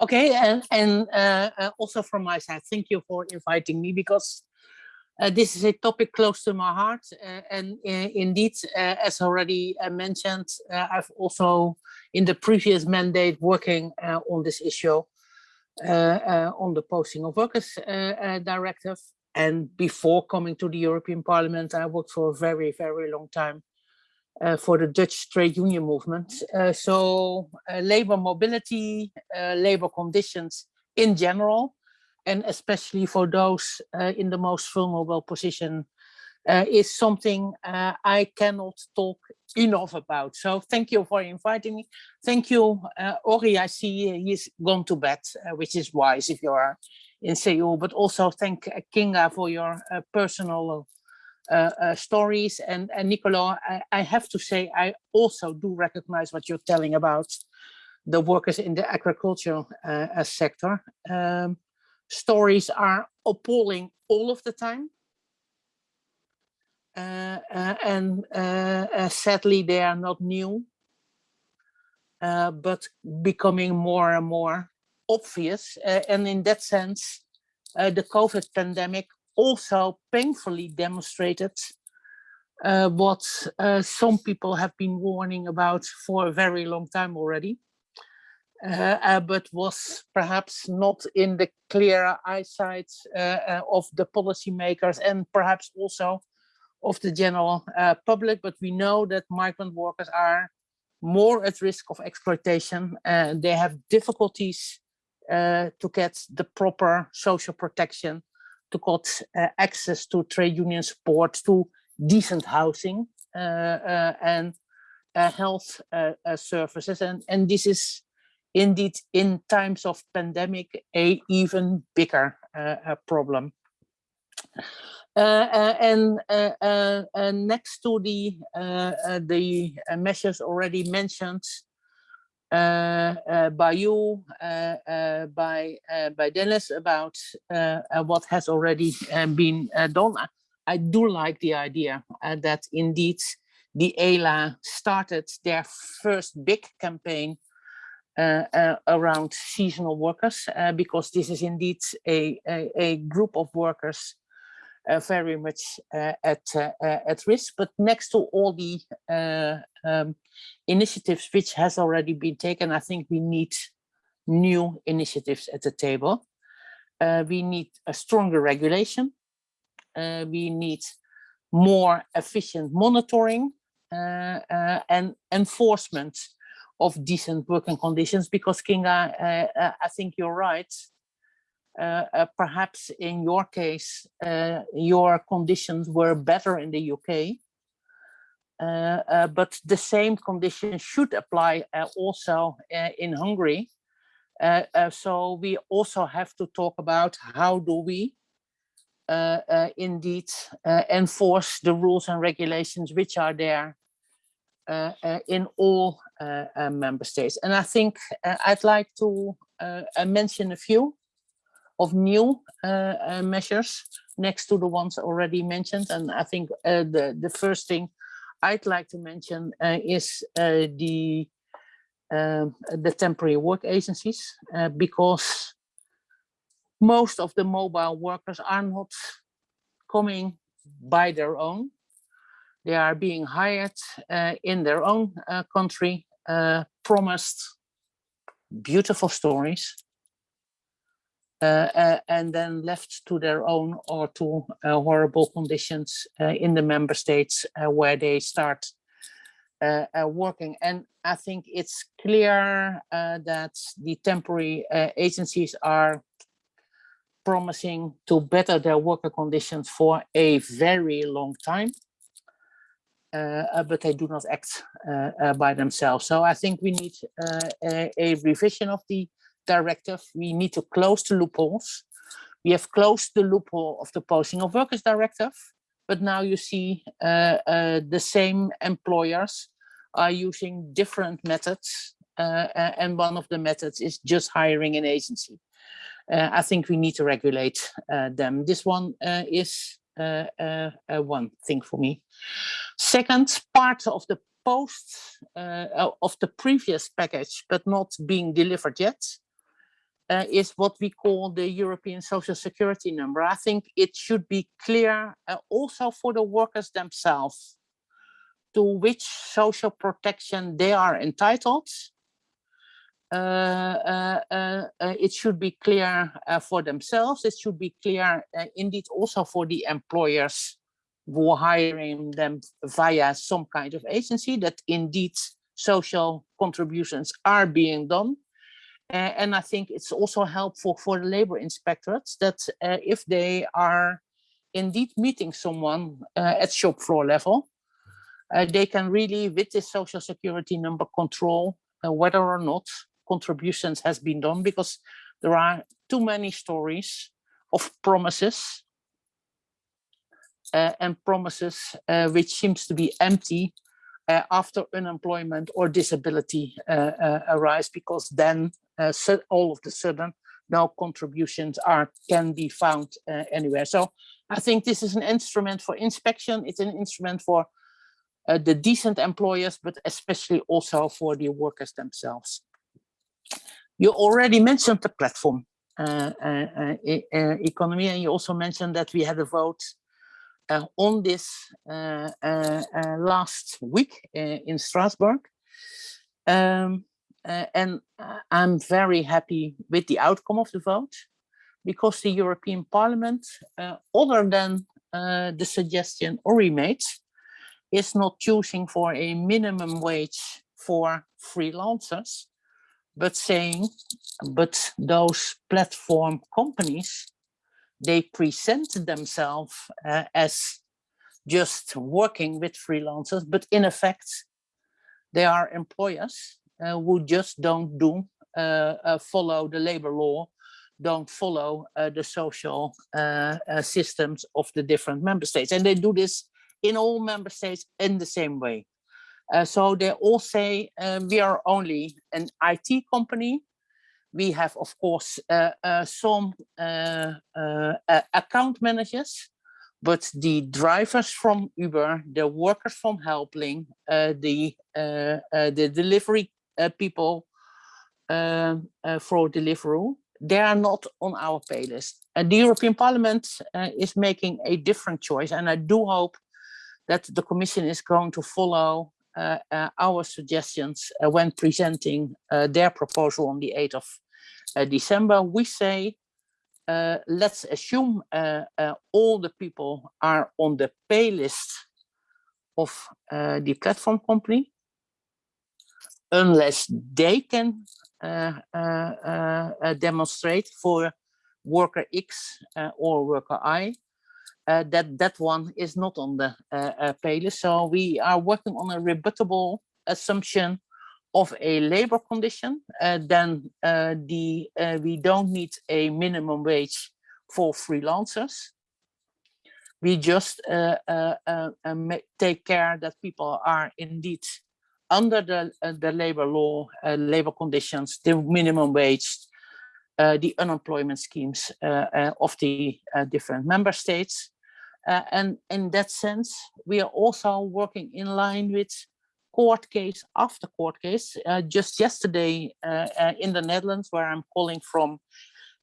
F: Okay, and and uh, uh, also from my side, thank you for inviting me because uh, this is a topic close to my heart uh, and uh, indeed uh, as already uh, mentioned uh, I've also in the previous mandate working on this issue on the posting of workers directive. And before coming to the European Parliament I worked for a very very long time for the Dutch trade union movement. So labor mobility labor conditions in general and especially for those uh, in the most vulnerable position uh, is something uh, I cannot talk enough about. So thank you for inviting me. Thank you, Orry, I see he's gone to bed, which is wise if you are in Seoul, but also thank Kinga for your personal uh, uh, stories. And, and Nicolo, I, I, have to say, I also do recognize what you're telling about the workers in the agricultural uh, sector. Um, stories are appalling all of the time. Uh, uh, and uh, sadly, they are not new, but becoming more and more obvious. and in that sense, the COVID pandemic also painfully demonstrated uh, what uh, some people have been warning about for a very long time already, uh, but was perhaps not in the clear eyesight of the policymakers and perhaps also of the general uh, public, but we know that migrant workers are more at risk of exploitation. and they have difficulties uh, to get the proper social protection, to get uh, access to trade union support, to decent housing uh, uh, and uh, health services. And, and this is indeed in times of pandemic a even bigger uh, uh, problem. Uh, uh, and uh, uh next to the the measures already mentioned by you, by by Denis about what has already been done, I do like the idea that indeed the ELA started their first big campaign uh, uh, around seasonal workers uh, because this is indeed a, a, a, group of workers uh, very much uh, at uh, at risk. But next to all the um, initiatives which has already been taken, I think we need new initiatives at the table. we need a stronger regulation. we need more efficient monitoring and enforcement of decent working conditions because Kinga, uh, uh, I think you're right. Uh, uh, perhaps in your case, uh, your conditions were better in the UK, but the same conditions should apply also in Hungary. so we also have to talk about how do we uh, uh, indeed uh, enforce the rules and regulations which are there Uh, uh, in all uh, member states. And I think I'd like to mention a few of new uh, uh, measures next to the ones already mentioned. And I think uh, the, the first thing I'd like to mention is the um, the temporary work agencies, because most of the mobile workers are not coming by their own. They are being hired uh, in their own uh, country, uh, promised beautiful stories, uh, uh, and then left to their own or to uh, horrible conditions in the member states where they start working. And I think it's clear that the temporary agencies are promising to better their worker conditions for a very long time. Uh, but they do not act uh, uh, by themselves. So I think we need a, a, revision of the directive, we need to close the loopholes. We have closed the loophole of the posting of workers directive, but now you see the same employers are using different methods. Uh and one of the methods is just hiring an agency. Uh, I think we need to regulate uh, them. This one is Uh, uh, uh, one thing for me. Second, part of the post of the previous package, but not being delivered yet, uh, is what we call the European Social Security number. I think it should be clear uh, also for the workers themselves to which social protection they are entitled. Uh, uh, uh, it should be clear for themselves. It should be clear indeed also for the employers who are hiring them via some kind of agency that indeed social contributions are being done uh, and I think it's also helpful for the labor inspectorates that uh, if they are indeed meeting someone uh, at shop floor level, they can really, with this social security number, control whether or not contributions has been done because there are too many stories of promises uh, and promises uh, which seems to be empty uh, after unemployment or disability uh, uh, arise, because then so all of the sudden no contributions are can be found anywhere. So I think this is an instrument for inspection. It's an instrument for the decent employers, but especially also for the workers themselves. You already mentioned the platform uh, uh, uh, economy, and you also mentioned that we had a vote uh, on this uh, uh, last week in Strasbourg. Um, and I'm very happy with the outcome of the vote because the European Parliament, other than the suggestion Orry made, is not choosing for a minimum wage for freelancers, but saying, but those platform companies they present themselves uh, as just working with freelancers, but in effect, they are employers uh, who just don't do uh, uh follow the labor law, don't follow uh, the social uh, systems of the different member states. And they do this in all member states in the same way. So they all say we are only an IT company we have, of course, uh, uh, some uh, account managers, but the drivers from Uber, the workers from Helpling, the the delivery people for Deliveroo, they are not on our pay list. And the European Parliament uh, is making a different choice. And I do hope that the Commission is going to follow uh, uh, Uh, uh, our suggestions uh, when presenting their proposal on the 8th of uh, December, we say, uh, let's assume uh, all the people are on the pay list of the platform company, unless they can demonstrate for worker X or worker I uh, that that one is not on the uh, uh. So we are working on a rebuttable assumption of a labor condition, uh, then uh, the uh, we don't need a minimum wage for freelancers. We just uh, uh, uh, take care that people are indeed under the the labor law, labor conditions, the minimum wage, the unemployment schemes of the different member states. And in that sense, we are also working in line with court case after court case. Uh, just yesterday uh, uh, in the Netherlands, where I'm calling from,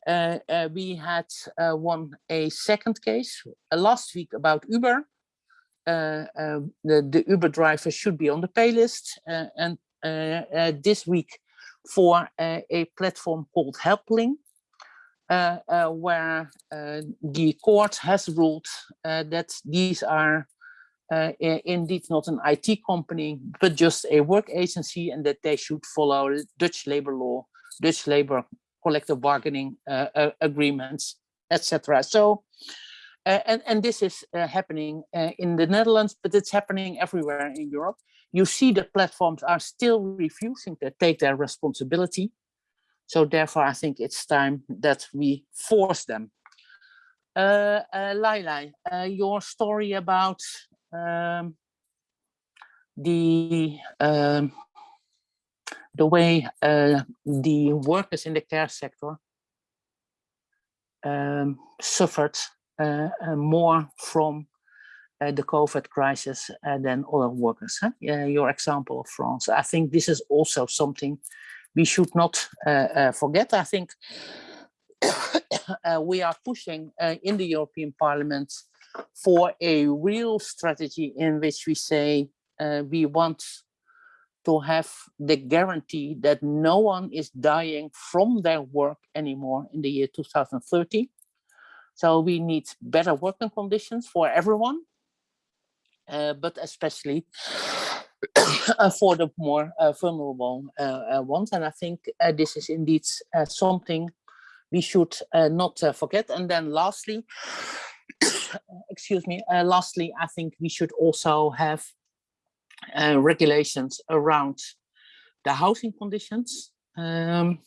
F: uh, uh, we had uh, won a second case last week about Uber. the, the Uber driver should be on the pay list. and this week for a platform called Helpling, where the court has ruled that these are uh, indeed not an IT company, but just a work agency and that they should follow Dutch labor law, Dutch labor collective bargaining uh, uh, agreements, etc. So, uh, and, and this is uh, happening uh, in the Netherlands, but it's happening everywhere in Europe. You see the platforms are still refusing to take their responsibility. So therefore, I think it's time that we force them. Uh, uh, Leila, your story about um, the um, the way uh, the workers in the care sector um, suffered uh, uh, more from uh, the COVID crisis uh, than other workers. Huh? your example of France. I think this is also something we should not uh, forget. I think we are pushing in the European Parliament for a real strategy in which we say uh, we want to have the guarantee that no one is dying from their work anymore in the year 2030. So we need better working conditions for everyone, uh, but especially for the more vulnerable uh, uh, ones. And I think uh, this is indeed something we should not forget. And then lastly, excuse me, lastly, I think we should also have regulations around the housing conditions. Um,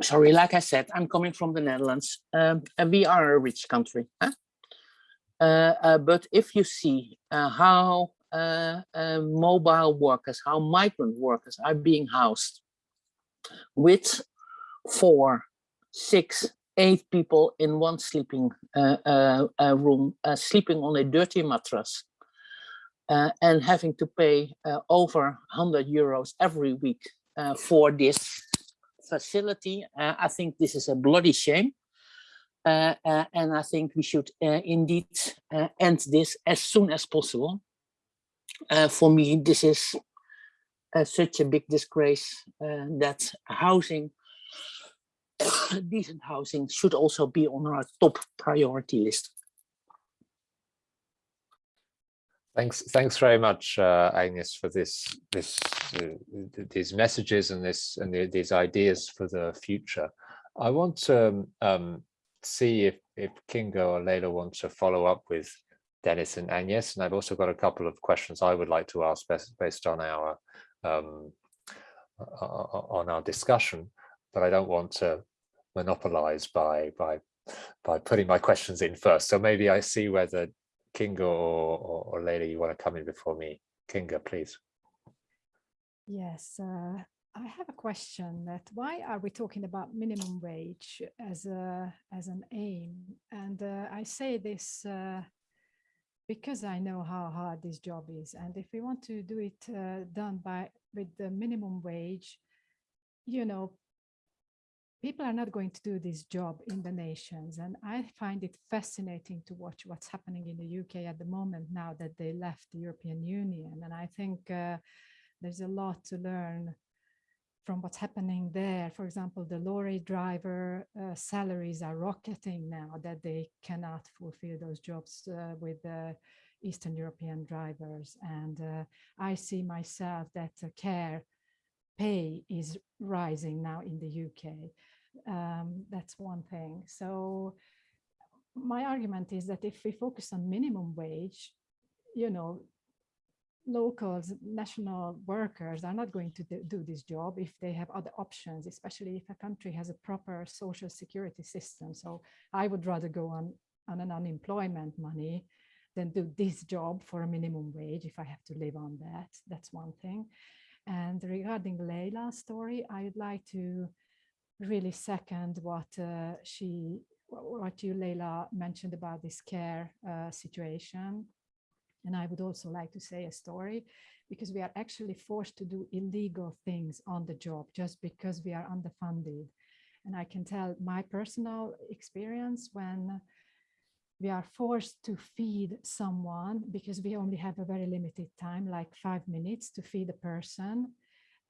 F: sorry, like I said, I'm coming from the Netherlands, um, we are a rich country. Huh? Uh, uh, but if you see uh, how uh, uh, mobile workers, how migrant workers are being housed with four, six, eight people in one sleeping uh, room, sleeping on a dirty mattress, and having to pay over 100 euros every week for this facility. Uh, I think this is a bloody shame. Uh, uh, and I think we should indeed end this as soon as possible. for me, this is such a big disgrace that housing decent housing should also be on our top priority list.
A: Thanks, thanks very much, uh, Agnes, for this, this, uh, these messages and this and the, these ideas for the future. I want to um, um, see if if Kinga or Leila want to follow up with Denis and Agnes, and I've also got a couple of questions I would like to ask based, based on our um, on our discussion, but I don't want to monopolize by by by putting my questions in first. So maybe I see whether Kinga or, or, or Leila, you want to come in before me? Kinga, please.
C: Yes, uh, I have a question that why are we talking about minimum wage as a as an aim? And uh, I say this uh, because I know how hard this job is. And if we want to do it uh, done by with the minimum wage, you know, people are not going to do this job in the nations. And I find it fascinating to watch what's happening in the UK at the moment now that they left the European Union. And I think uh, there's a lot to learn from what's happening there. For example, the lorry driver uh, salaries are rocketing now that they cannot fulfill those jobs uh, with the Eastern European drivers. And uh, I see myself that care pay is rising now in the UK. Um, that's one thing. So my argument is that if we focus on minimum wage, you know, locals, national workers are not going to do this job if they have other options, especially if a country has a proper social security system. So I would rather go on, on an unemployment money than do this job for a minimum wage if I have to live on that. That's one thing. And regarding Leila's story, I'd like to really second what uh, she, what you, Leila, mentioned about this care uh, situation. And I would also like to say a story because we are actually forced to do illegal things on the job just because we are underfunded. And I can tell my personal experience when we are forced to feed someone because we only have a very limited time, like five minutes to feed a person.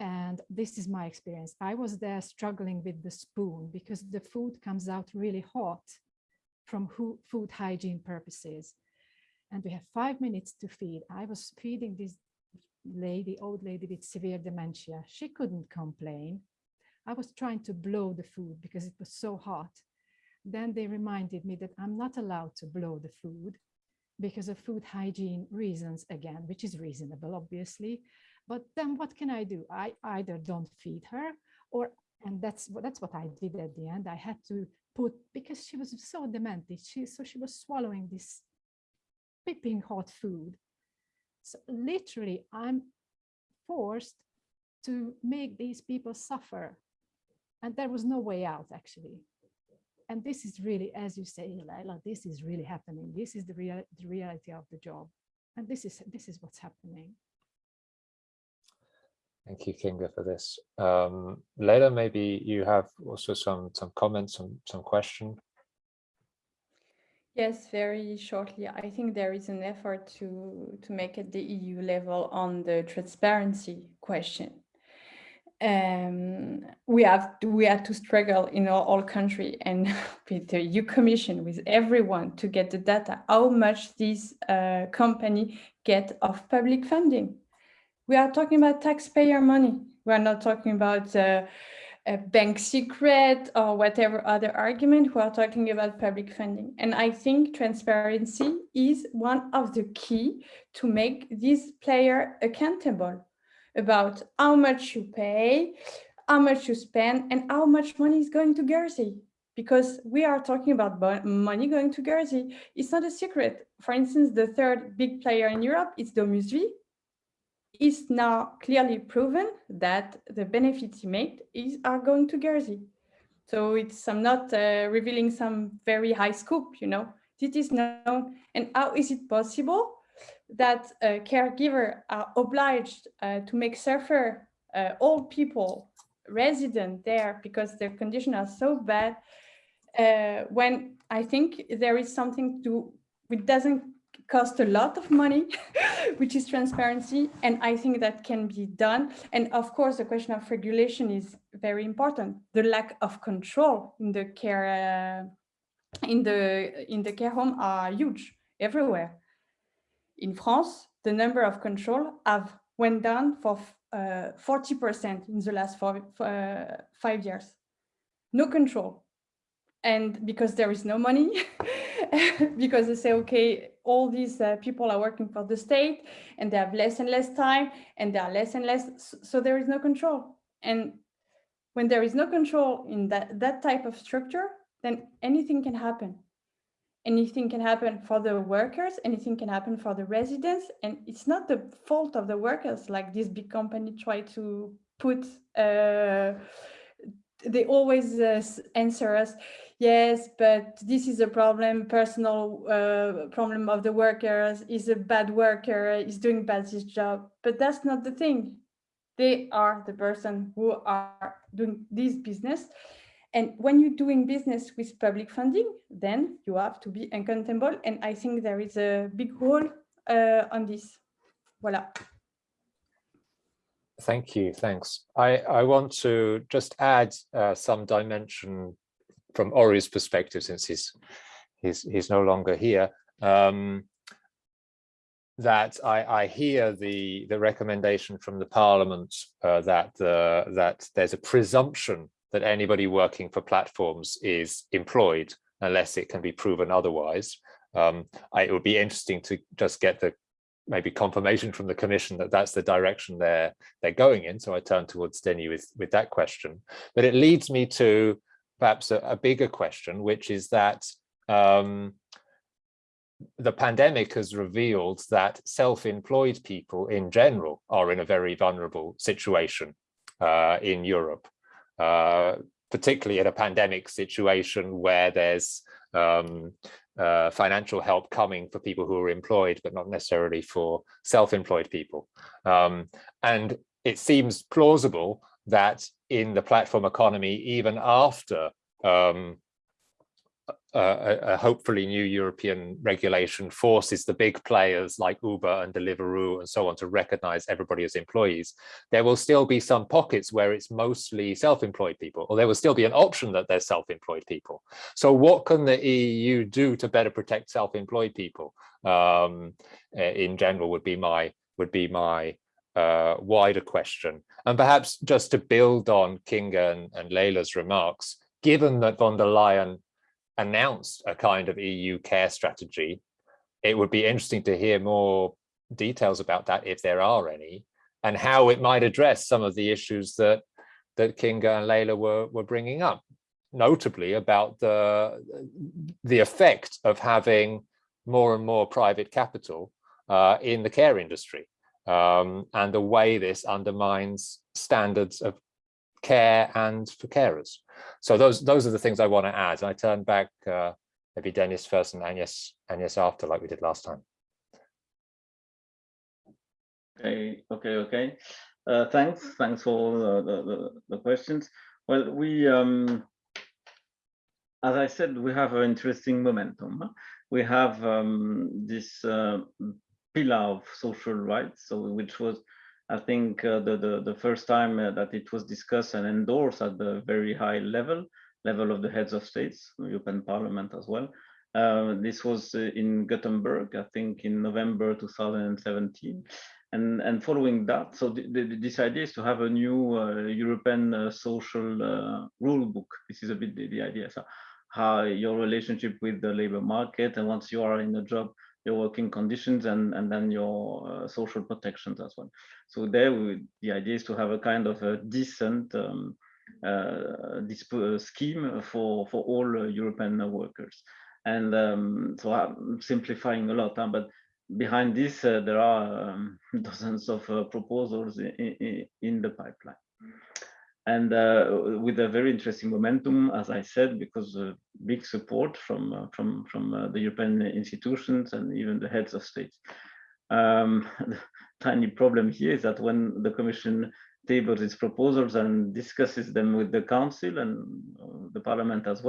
C: And this is my experience. I was there struggling with the spoon because the food comes out really hot from food hygiene purposes. And we have five minutes to feed. I was feeding this lady, old lady with severe dementia. She couldn't complain. I was trying to blow the food because it was so hot. Then they reminded me that I'm not allowed to blow the food because of food hygiene reasons again, which is reasonable, obviously. But then what can I do? I either don't feed her or, and that's, that's what I did at the end. I had to put, because she was so demented, she, so she was swallowing this piping hot food. So literally I'm forced to make these people suffer. And there was no way out actually. And this is really, as you say, Leila, this is really happening. This is the, real, the reality of the job. And this is, this is what's happening.
A: Thank you, Kinga, for this. Um, Leila, maybe you have also some some comments, some some question.
D: Yes, very shortly. I think there is an effort to to make at the EU level on the transparency question. Um, we have we had to struggle in all, all country and with the EU Commission, with everyone to get the data, how much this uh, company get of public funding we are talking about taxpayer money. We are not talking about uh, a bank secret or whatever other argument. who are talking about public funding. And I think transparency is one of the key to make this player accountable about how much you pay, how much you spend and how much money is going to Guernsey because we are talking about money going to Guernsey. It's not a secret. For instance, the third big player in Europe is DomusVi. It's now clearly proven that the benefits made is, are going to Guernsey. So it's I'm not uh, revealing some very high scoop, you know. This is known. And how is it possible that uh, caregiver are obliged uh, to make suffer uh, old people resident there because their conditions are so bad uh, when I think there is something to, it doesn't cost a lot of money, which is transparency. And I think that can be done. And of course, the question of regulation is very important. The lack of control in the care, uh, in the in the care home are huge everywhere. In France, the number of control have went down for 40% uh, in the last four, uh, five years. No control and because there is no money because they say okay all these uh, people are working for the state and they have less and less time and they are less and less so there is no control. And when there is no control in that that type of structure then anything can happen. Anything can happen for the workers anything can happen for the residents and it's not the fault of the workers like this big company try to put uh, they always uh, answer us yes, but this is a problem, personal uh, problem of the workers, is a bad worker, is doing bad his job. But that's not the thing. They are the person who are doing this business. And when you're doing business with public funding, then you have to be accountable. And I think there is a big role uh, on this. Voila.
A: Thank you. Thanks. I, I want to just add uh, some dimension from Orry's perspective, since he's he's he's no longer here, um, that I, I hear the the recommendation from the Parliament uh, that uh, that there's a presumption that anybody working for platforms is employed unless it can be proven otherwise. Um, I, it would be interesting to just get the maybe confirmation from the commission that that's the direction they're they're going in. So I turn towards Denny with with that question. But it leads me to perhaps a, a bigger question, which is that um, the pandemic has revealed that self-employed people in general are in a very vulnerable situation uh, in Europe, uh, particularly in a pandemic situation where there's um, uh, financial help coming for people who are employed, but not necessarily for self-employed people. Um, and it seems plausible that in the platform economy, even after um, a, a, hopefully new European regulation forces the big players like Uber and Deliveroo and so on to recognize everybody as employees, there will still be some pockets where it's mostly self-employed people, or there will still be an option that they're self-employed people. So what can the EU do to better protect self-employed people um, in general would be my would be my uh, wider question. And perhaps just to build on Kinga and, and Leila's remarks, given that von der Leyen announced a kind of EU care strategy, it would be interesting to hear more details about that if there are any, and how it might address some of the issues that that Kinga and Leila were were bringing up, notably about the the effect of having more and more private capital uh, in the care industry um, and the way this undermines standards of care and for carers. So those those are the things I want to add. And I turn back uh, maybe Denis first and Agnes, Agnes after, like we did last time.
E: Okay, okay, okay. Uh, thanks, thanks for the, the, the, questions. Well, we, um, as I said, we have an interesting momentum. We have um, this uh, pillar of social rights, so which was I think uh, the, the, the first time uh, that it was discussed and endorsed at the very high level, level of the heads of states, European Parliament as well. Uh, this was uh, in Gothenburg, I think in November 2017. And, and following that, so the, the, this idea is to have a new uh, European uh, social rule book. This is a bit the, the idea. So how your relationship with the labor market, and once you are in a job, your working conditions and, and then your uh, social protections as well. So there, we, the idea is to have a kind of a decent um, this scheme for for all European workers. And um, so I'm simplifying a lot, huh? but behind this, uh, there are um, dozens of uh, proposals in, in, in, the pipeline. And uh, with a very interesting momentum, as I said, because big support from uh, from from uh, the European institutions and even the heads of state. Um, the tiny problem here is that when the Commission tables its proposals and discusses them with the Council and uh, the Parliament as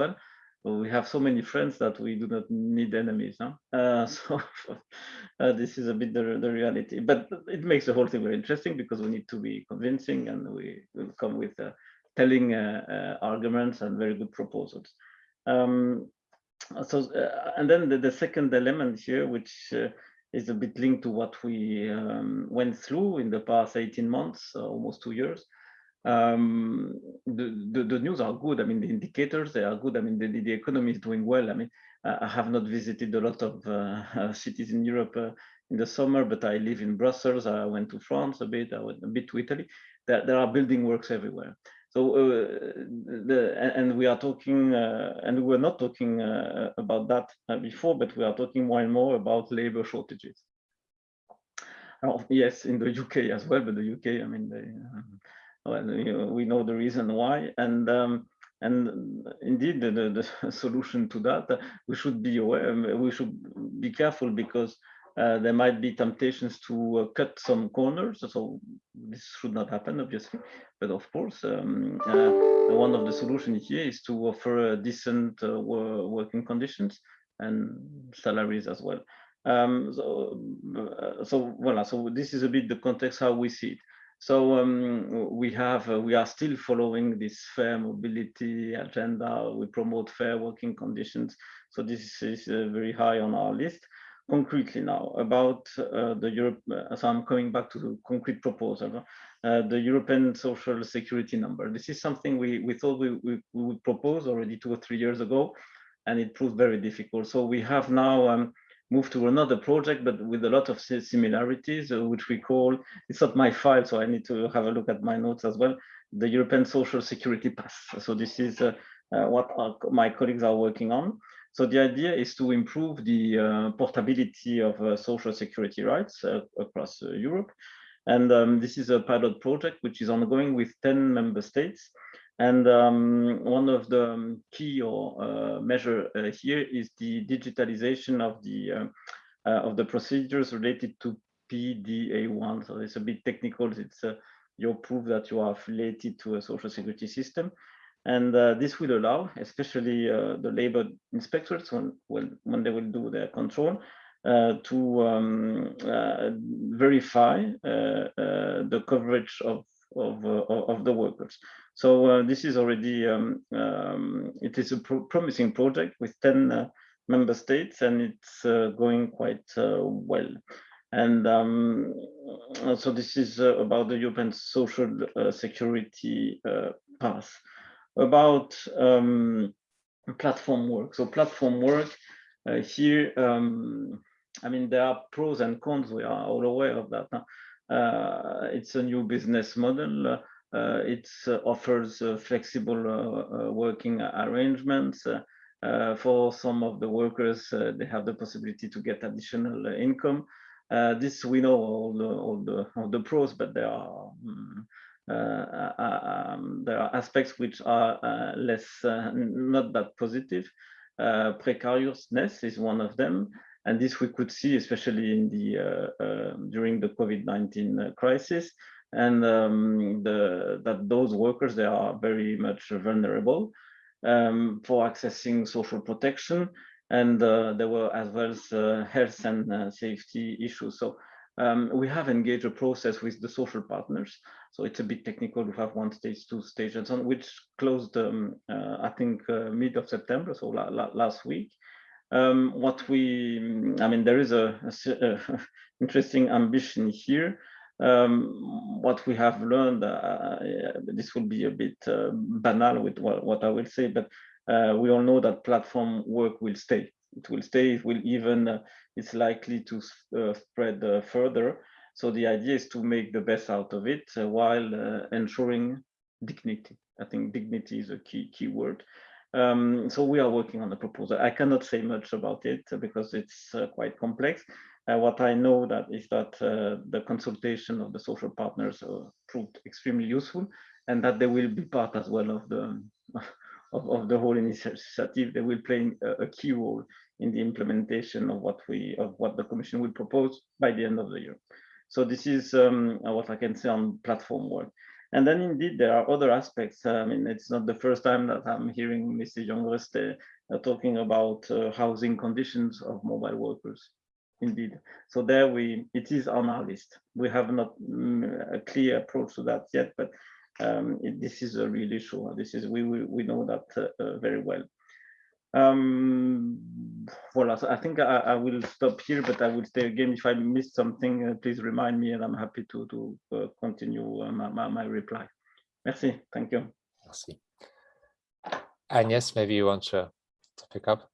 E: well, we have so many friends that we do not need enemies. Huh? Uh, so uh, this is a bit the, the reality, but it makes the whole thing very interesting because we need to be convincing and we will come with uh, telling uh, uh, arguments and very good proposals. Um, so, uh, and then the, the, second element here, which is a bit linked to what we um, went through in the past 18 months, almost two years, um, the, the, the news are good. I mean, the indicators they are good. I mean, the, the economy is doing well. I mean, I have not visited a lot of uh, uh, cities in Europe uh, in the summer, but I live in Brussels. I went to France a bit. I went a bit to Italy. There, there are building works everywhere. So, uh, the, and we are talking, uh, and we were not talking uh, about that before, but we are talking more and more about labor shortages. Oh, yes, in the UK as well, but the UK, I mean, they, we know the reason why, and um, and indeed the, the, the, solution to that we should be aware. We should be careful because uh, there might be temptations to uh, cut some corners. So this should not happen, obviously. But of course, um, uh, one of the solutions here is to offer decent uh, working conditions and salaries as well. Um, so, uh, so, voilà, so this is a bit the context how we see it. So um, we have, uh, we are still following this fair mobility agenda. We promote fair working conditions. So this is uh, very high on our list. Concretely now about uh, the Europe, uh, so I'm coming back to the concrete proposal, uh, the European social security number. This is something we, we thought we, we, we, would propose already two or three years ago, and it proved very difficult. So we have now um, move to another project, but with a lot of similarities, uh, which we call, it's not my file, so I need to have a look at my notes as well, the European Social Security Pass. So this is uh, uh, what our, my colleagues are working on. So the idea is to improve the uh, portability of uh, social security rights uh, across Europe. And um, this is a pilot project which is ongoing with 10 member states. And um, one of the um, key or uh, measure uh, here is the digitalization of the uh, uh of the procedures related to PDA1. So it's a bit technical. It's uh, your proof that you are affiliated to a social security system. And uh, this will allow, especially the labor inspectors, when, when, when they will do their control, to um, verify the coverage of of, uh, of the workers. So uh, this is already, um, um, it is a pro promising project with 10 uh, member states and it's going quite well. And um, so this is about the European social security pass. About um, platform work. So platform work uh, here, um, I mean, there are pros and cons. We are all aware of that. Huh? Uh, it's a new business model. Uh, it uh, offers flexible working arrangements. for some of the workers, they have the possibility to get additional income. this we know all the all the all the pros, but there are um, uh, um, there are aspects which are uh, less uh, not that positive. precariousness is one of them. And this we could see, especially in the uh, uh, during the COVID-19 uh, crisis, and um, the, that those workers they are very much vulnerable um, for accessing social protection, and uh, there were as well as uh, health and uh, safety issues. So um, we have engaged a process with the social partners. So it's a bit technical. We have one stage, two stage, and so on, which closed, um, I think, mid of September, so la la last week. Um, what we, I mean, there is a, a, a interesting ambition here. Um, what we have learned, uh, this will be a bit uh, banal with what, what, I will say, but uh, we all know that platform work will stay. It will stay, it will even, uh, it's likely to uh, spread uh, further. So the idea is to make the best out of it while ensuring dignity. I think dignity is a key key word. Um, so we are working on the proposal. I cannot say much about it because it's uh, quite complex. Uh, what I know that is that uh, the consultation of the social partners uh, proved extremely useful and that they will be part as well of the of, of the whole initiative. They will play a, a, key role in the implementation of what we of what the Commission will propose by the end of the year. So this is um, what I can say on platform work. And then indeed, there are other aspects. I mean, it's not the first time that I'm hearing Mr. Jongerius uh, talking about uh, housing conditions of mobile workers. Indeed. So there we, it is on our list. We have not mm, a clear approach to that yet, but um, it, this is a real issue. This is, we, we, we know that uh, uh very well. Um, voilà, I think I, I, will stop here, but I will stay again. If I missed something, uh, please remind me and I'm happy to, to uh, continue uh, my, my, my, reply. Merci, thank you.
A: Merci. Agnes, maybe you want to, to pick up?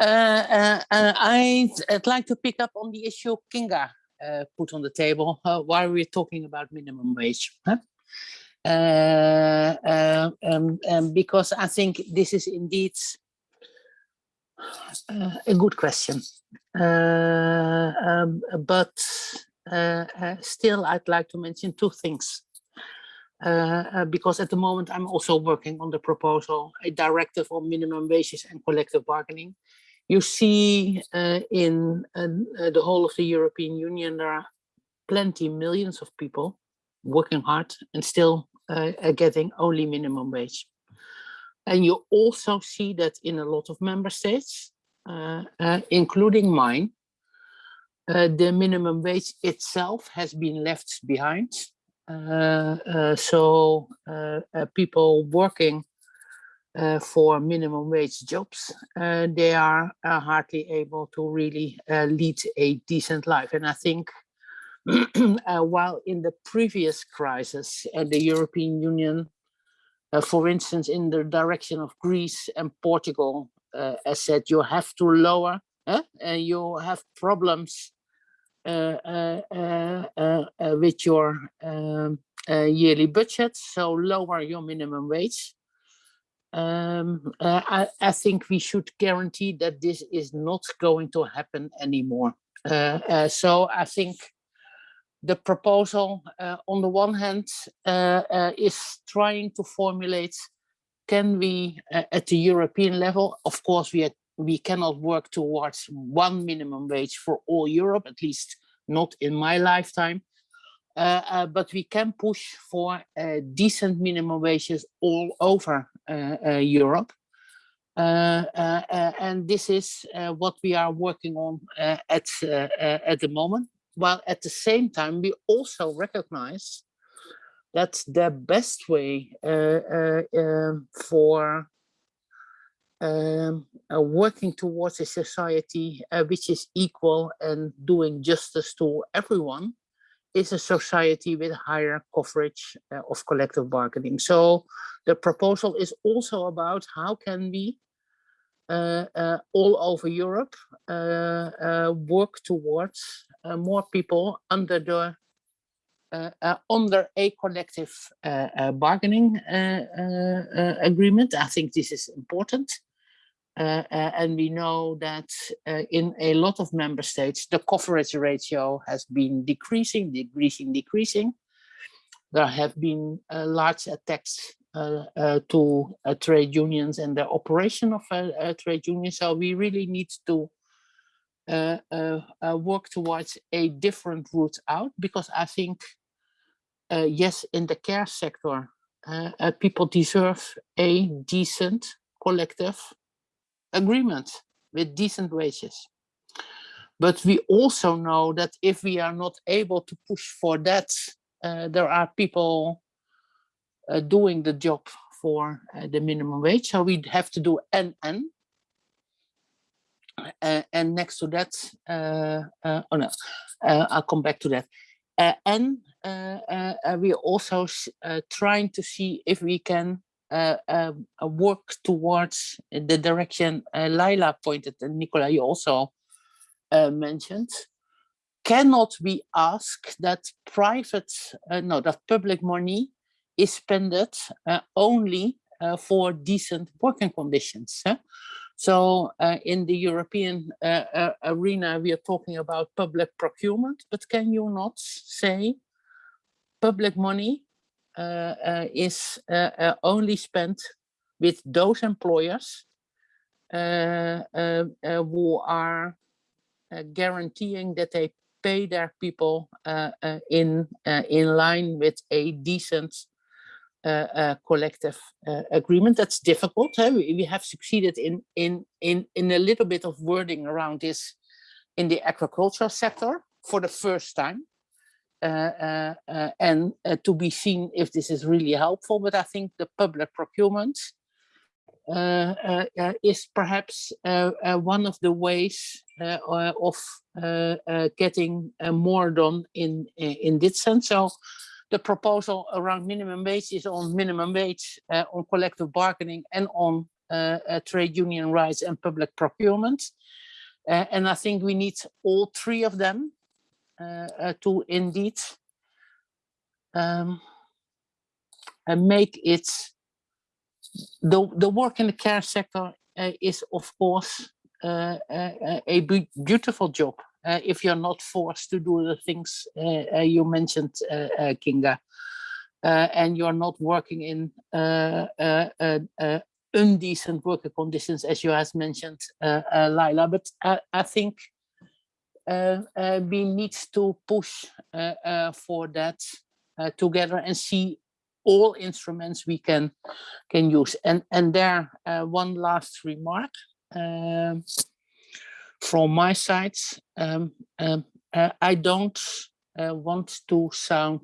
F: Uh, uh, uh, I'd, I'd, like to pick up on the issue Kinga put on the table while we're talking about minimum wage. Huh? Uh, uh, um, um, because I think this is indeed uh, a good question. Um, but still, I'd like to mention two things. Uh, because at the moment I'm also working on the proposal, a directive on minimum wages and collective bargaining. You see uh, in uh, the whole of the European Union, there are plenty millions of people working hard and still uh, getting only minimum wage. And you also see that in a lot of member states, uh, uh, including mine, uh, the minimum wage itself has been left behind. Uh, uh, so people working for minimum wage jobs, they are hardly able to really lead a decent life. And I think uh, while in the previous crisis, uh, the European Union, uh, for instance, in the direction of Greece and Portugal, uh, has said you have to lower, and you have problems uh, uh, with your um, yearly budget, so lower your minimum wage. Um, I, I, think we should guarantee that this is not going to happen anymore. so I think the proposal, uh, on the one hand, uh, uh, is trying to formulate, can we, uh, at the European level, of course, we, we cannot work towards one minimum wage for all Europe, at least not in my lifetime, uh, uh, but we can push for decent minimum wages all over Europe. and this is what we are working on at, at the moment while at the same time we also recognize that the best way uh, uh, um, for um, uh, working towards a society uh, which is equal and doing justice to everyone is a society with higher coverage uh, of collective bargaining. So the proposal is also about how can we uh, all over Europe work towards more people under the under a collective bargaining agreement. I think this is important. Uh, uh, and we know that uh, in a lot of member states, the coverage ratio has been decreasing, decreasing, decreasing. There have been large attacks uh, uh, to uh, trade unions and the operation of trade unions. So we really need to work towards a different route out because I think, yes, in the care sector, people deserve a decent collective agreement with decent wages. But we also know that if we are not able to push for that, uh, there are people uh, doing the job for uh, the minimum wage. So we'd have to do NN. Uh, and next to that, uh, uh, oh no, uh, I'll come back to that. and we're also trying to see if we can work towards the direction Leila pointed and Nicola, you also mentioned. Cannot we ask that private, no, that public money is spent uh, only uh, for decent working conditions. huh? So uh, in the European uh, uh, arena, we are talking about public procurement, but can you not say public money uh, uh, is only spent with those employers who are guaranteeing that they pay their people in in line with a decent collective uh, agreement. That's difficult. huh? We, we have succeeded in in in in a little bit of wording around this in the agricultural sector for the first time. Uh, uh, uh, and uh, to be seen if this is really helpful. But I think the public procurement uh, is perhaps one of the ways of getting more done in in in this sense. So the proposal around minimum wage is on minimum wage, uh, on collective bargaining, and on uh, uh, trade union rights and public procurement. Uh, and I think we need all three of them uh, to indeed um, make it the the work in the care sector is of course a beautiful job uh, if you're not forced to do the things uh, uh, you mentioned, uh, uh, Kinga, uh, and you're not working in uh, uh, indecent working conditions, as you has mentioned, Leila. But I, I think we need to push for that together and see all instruments we can can use. And and there, one last remark um, from my side. Um, um, uh, I don't uh, want to sound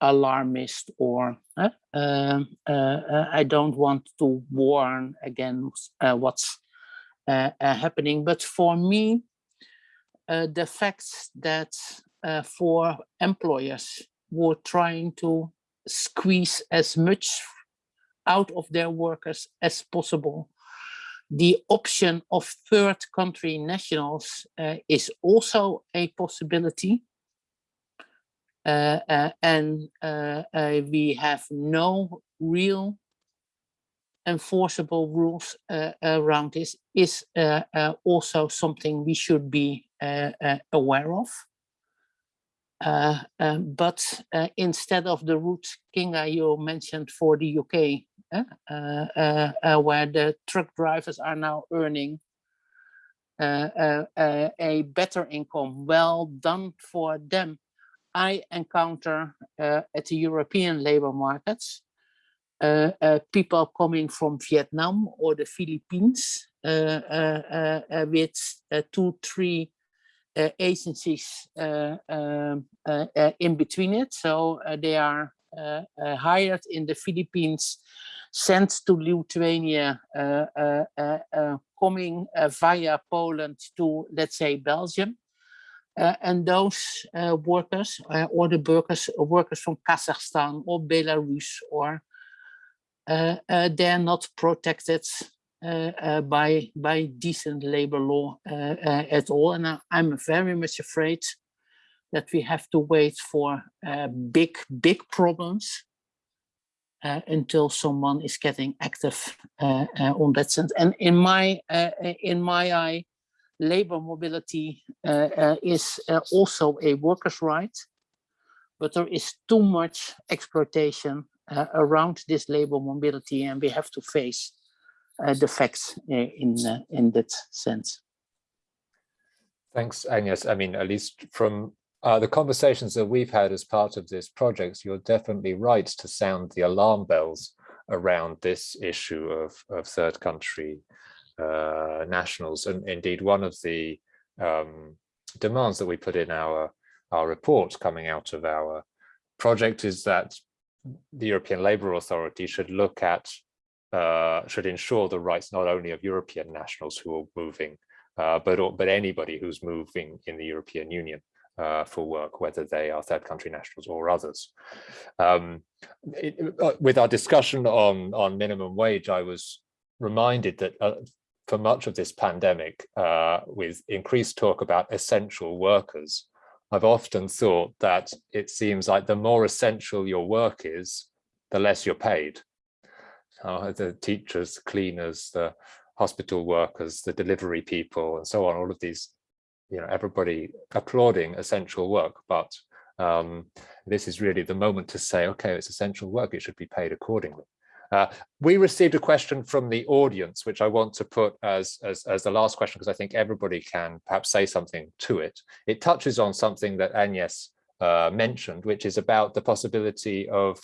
F: alarmist or uh, um, uh, uh, I don't want to warn against uh, what's happening. But for me, the fact that for employers were trying to squeeze as much out of their workers as possible, the option of third country nationals uh, is also a possibility. Uh, uh, and uh, uh, we have no real enforceable rules around this is also something we should be aware of. Uh, um, but uh, instead of the route Kinga you mentioned for the UK, uh, uh, uh, uh, where the truck drivers are now earning uh, uh, uh, a better income, well done for them. I encounter uh, at the European labor markets uh, uh, people coming from Vietnam or the Philippines uh, uh, uh, uh, with uh, two, three uh, agencies uh, um, uh, uh, in between it. So uh, they are uh, uh, hired in the Philippines, sent to Lithuania, uh, uh, uh, uh, coming uh, via Poland to, let's say, Belgium. Uh, and those uh, workers uh, or the workers workers from Kazakhstan or Belarus or uh, uh, they're not protected uh, uh, by by decent labor law uh, uh, at all. And I, I'm very much afraid that we have to wait for uh, big big problems uh, until someone is getting active uh, uh, on that sense. And in my uh, uh, in my eye, labor mobility uh, uh, is uh, also a workers' right, but there is too much exploitation uh, around this labor mobility, and we have to face uh, the facts uh, in uh, in that sense.
A: Thanks, Agnes. I mean, at least from uh, the conversations that we've had as part of this project, you're definitely right to sound the alarm bells around this issue of, of third country uh, nationals. And indeed, one of the um, demands that we put in our, our report coming out of our project is that the European Labour Authority should look at, uh, should ensure the rights not only of European nationals who are moving, uh, but, but anybody who's moving in the European Union uh, for work, whether they are third country nationals or others. Um, it- uh, with our discussion on, on minimum wage, I was reminded that uh, for much of this pandemic, uh, with increased talk about essential workers, I've often thought that it seems like the more essential your work is, the less you're paid. Uh, the teachers, cleaners, the hospital workers, the delivery people, and so on, all of these, you know, everybody applauding essential work, but um, this is really the moment to say, okay, it's essential work, it should be paid accordingly. Uh, we received a question from the audience, which I want to put as, as, as the last question, because I think everybody can perhaps say something to it. It touches on something that Agnes uh, mentioned, which is about the possibility of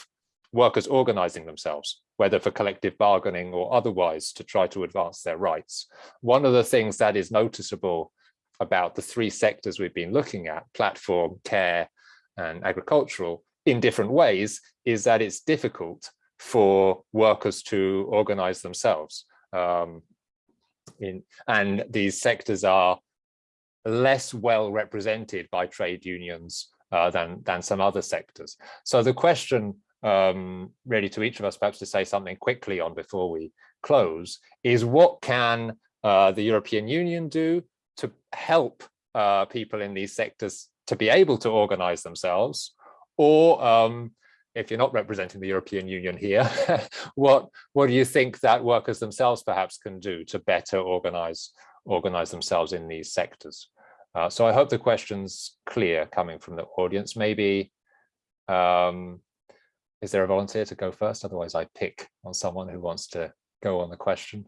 A: workers organizing themselves, whether for collective bargaining or otherwise to try to advance their rights. One of the things that is noticeable about the three sectors we've been looking at, platform, care, and agricultural, in different ways, is that it's difficult for workers to organize themselves. Um, in, and these sectors are less well represented by trade unions uh, than, than some other sectors. So the question um, really to each of us perhaps to say something quickly on before we close is what can uh, the European Union do to help uh, people in these sectors to be able to organize themselves or um, if you're not representing the European Union here, what what do you think that workers themselves perhaps can do to better organize organize themselves in these sectors? Uh, so I hope the question's clear coming from the audience. Maybe, um, is there a volunteer to go first? Otherwise I pick on someone who wants to go on the question.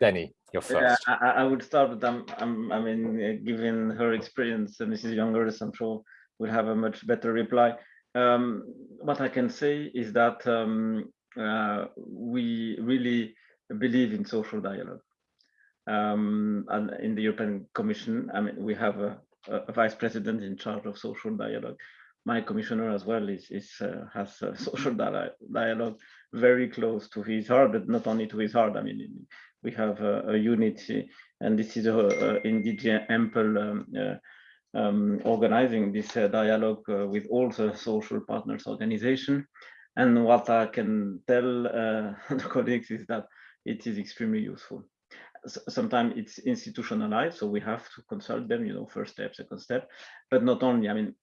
A: Denny, you're first.
E: Yeah, I, I would start with, um, um, I mean, uh, given her experience, and Mrs. Jongerius, I'm sure will have a much better reply. Um, what I can say is that um, uh, we really believe in social dialogue. Um, and in the European Commission, I mean, we have a, a, vice president in charge of social dialogue. My commissioner as well is, is uh, has social dialogue very close to his heart, but not only to his heart. I mean, we have a, a unity, and this is a, a indeed ample um, uh, um, organizing this uh, dialogue uh, with all the social partners organization. And what I can tell uh, the colleagues is that it is extremely useful. Sometimes it's institutionalized, so we have to consult them, you know, first step, second step, but not only, I mean,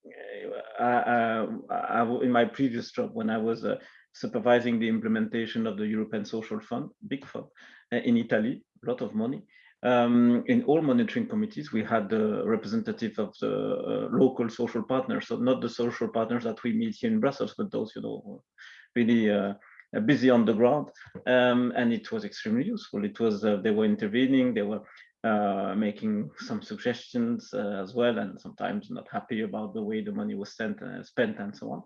E: I, I, I, in my previous job, when I was uh, supervising the implementation of the European Social Fund, big fund, uh, in Italy, a lot of money, um, in all monitoring committees, we had the representative of the uh, local social partners, so not the social partners that we meet here in Brussels, but those, you know, really uh, busy on the ground. Um, and it was extremely useful. It was, uh, they were intervening, they were uh, making some suggestions uh, as well, and sometimes not happy about the way the money was sent, uh, spent and so on.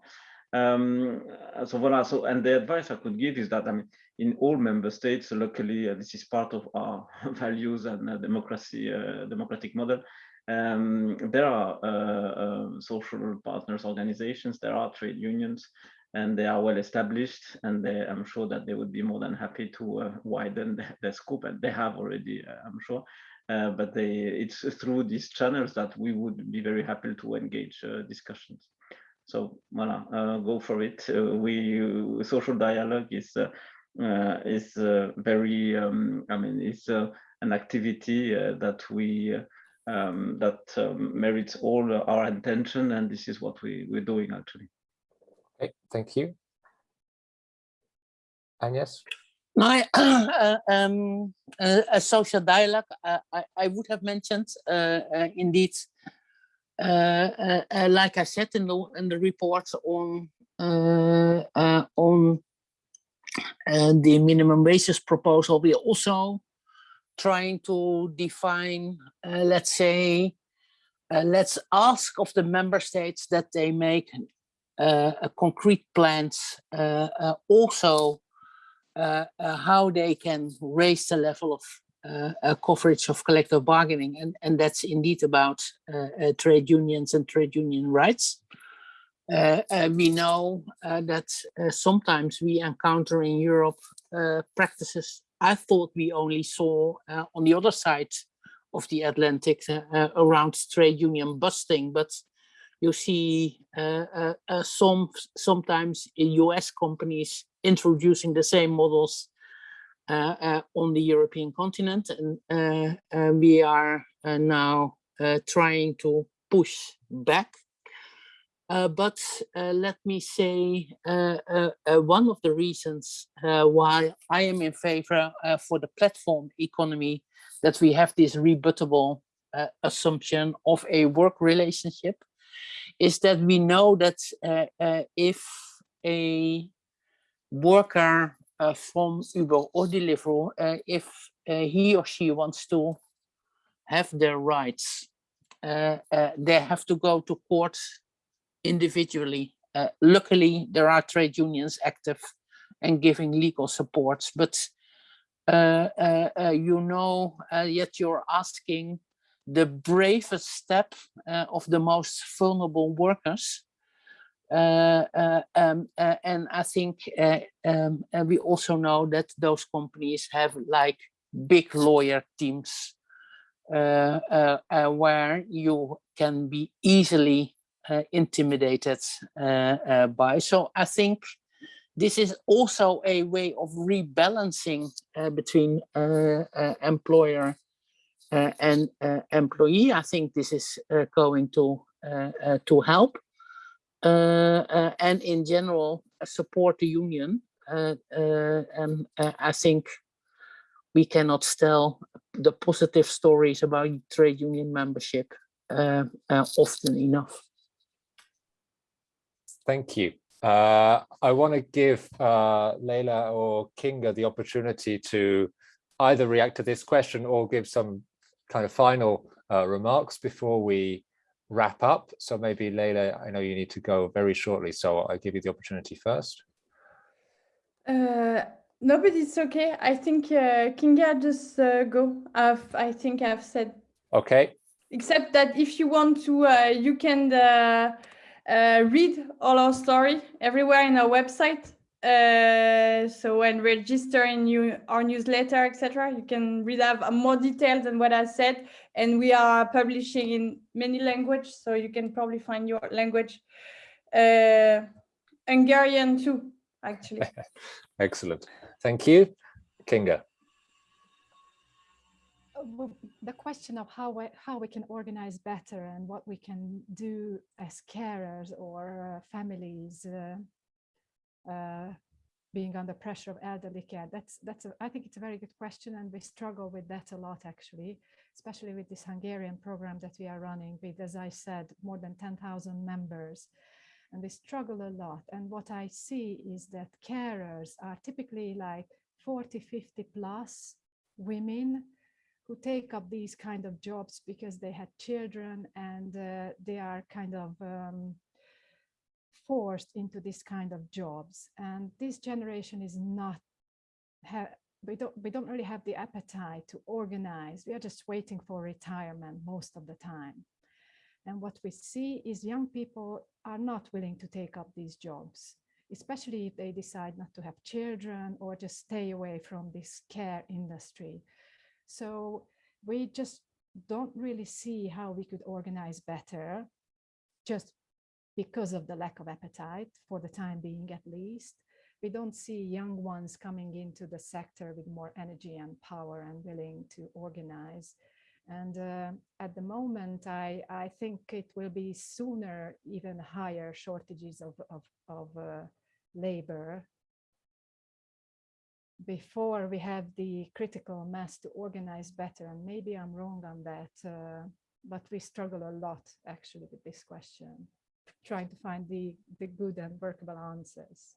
E: Um, so voilà, so, and the advice I could give is that, I mean, in all member states, luckily, uh, this is part of our values and uh, democracy, uh, democratic model. Um, there are uh, social partners organizations, there are trade unions, and they are well established, and they, I'm sure that they would be more than happy to uh, widen the, the, scope, and they have already, uh, I'm sure. but they, it's through these channels that we would be very happy to engage discussions. So voilà, uh, go for it. Uh, we uh, social dialogue is is very. Um, I mean, it's an activity that we um, that um, merits all our attention, and this is what we we're doing actually.
A: Okay, thank you. Agnes?
F: My uh, um, uh, a social dialogue, uh, I, I would have mentioned indeed uh, uh, uh, like I said in the in the report on on the minimum wages proposal, we are also trying to define, let's say, let's ask of the member states that they make Uh, concrete plans uh, uh, also uh, uh, how they can raise the level of uh, coverage of collective bargaining, and, and that's indeed about uh, uh, trade unions and trade union rights. we know that sometimes we encounter in Europe practices I thought we only saw on the other side of the Atlantic around trade union busting, but you see uh, uh, uh, some sometimes US companies introducing the same models uh, uh, on the European continent. And uh, uh, we are uh, now trying to push back. But let me say one of the reasons why I am in favor for the platform economy that we have this rebuttable assumption of a work relationship is that we know that uh, uh, if a worker uh, from Uber or Deliveroo, if he or she wants to have their rights, they have to go to court individually. Luckily, there are trade unions active and giving legal supports, but uh, uh, uh, you know, yet you're asking the bravest step uh, of the most vulnerable workers. Uh, uh, um, and I think um, we also know that those companies have like big lawyer teams where you can be easily uh, intimidated uh, uh, by. So I think this is also a way of rebalancing between employer and uh, employee. I think this is uh, going to uh, uh, to help, uh, uh, and in general uh, support the union. Uh, uh, and uh, I think we cannot tell the positive stories about trade union membership uh, uh, often enough.
A: Thank you. Uh, I want to give uh, Leila or Kinga the opportunity to either react to this question or give some kind of final uh, remarks before we wrap up. So maybe Leila, I know you need to go very shortly, so I'll give you the opportunity first.
D: Uh, no, but it's okay. I think uh, Kinga just uh, go. I've, I think I've said,
A: Okay,
D: except that if you want to, uh, you can uh, uh, read all our story everywhere in our website. Uh, so and register in you, our newsletter, etc. You can read have more details than what I said, and we are publishing in many languages, so you can probably find your language. Uh, Hungarian too, actually.
A: excellent. Thank you. Kinga.
C: Uh, the question of how we, how we can organize better and what we can do as carers or uh, families uh, being under pressure of elderly care? That's that's a, I think it's a very good question and we struggle with that a lot actually especially with this Hungarian program that we are running with as I said more than 10,000 members. And we struggle a lot. And what I see is that carers are typically like 40 50 plus women who take up these kind of jobs because they had children and uh, they are kind of um, forced into this kind of jobs. And this generation is not, we don't, we don't really have the appetite to organize. We are just waiting for retirement most of the time. And what we see is young people are not willing to take up these jobs, especially if they decide not to have children or just stay away from this care industry. So we just don't really see how we could organize better just because of the lack of appetite for the time being at least. We don't see young ones coming into the sector with more energy and power and willing to organize. And uh, at the moment, I, I think it will be sooner even higher shortages of, of, of uh, labor before we have the critical mass to organize better. And maybe I'm wrong on that, uh, but we struggle a lot actually with this question trying to find the, the good and workable answers.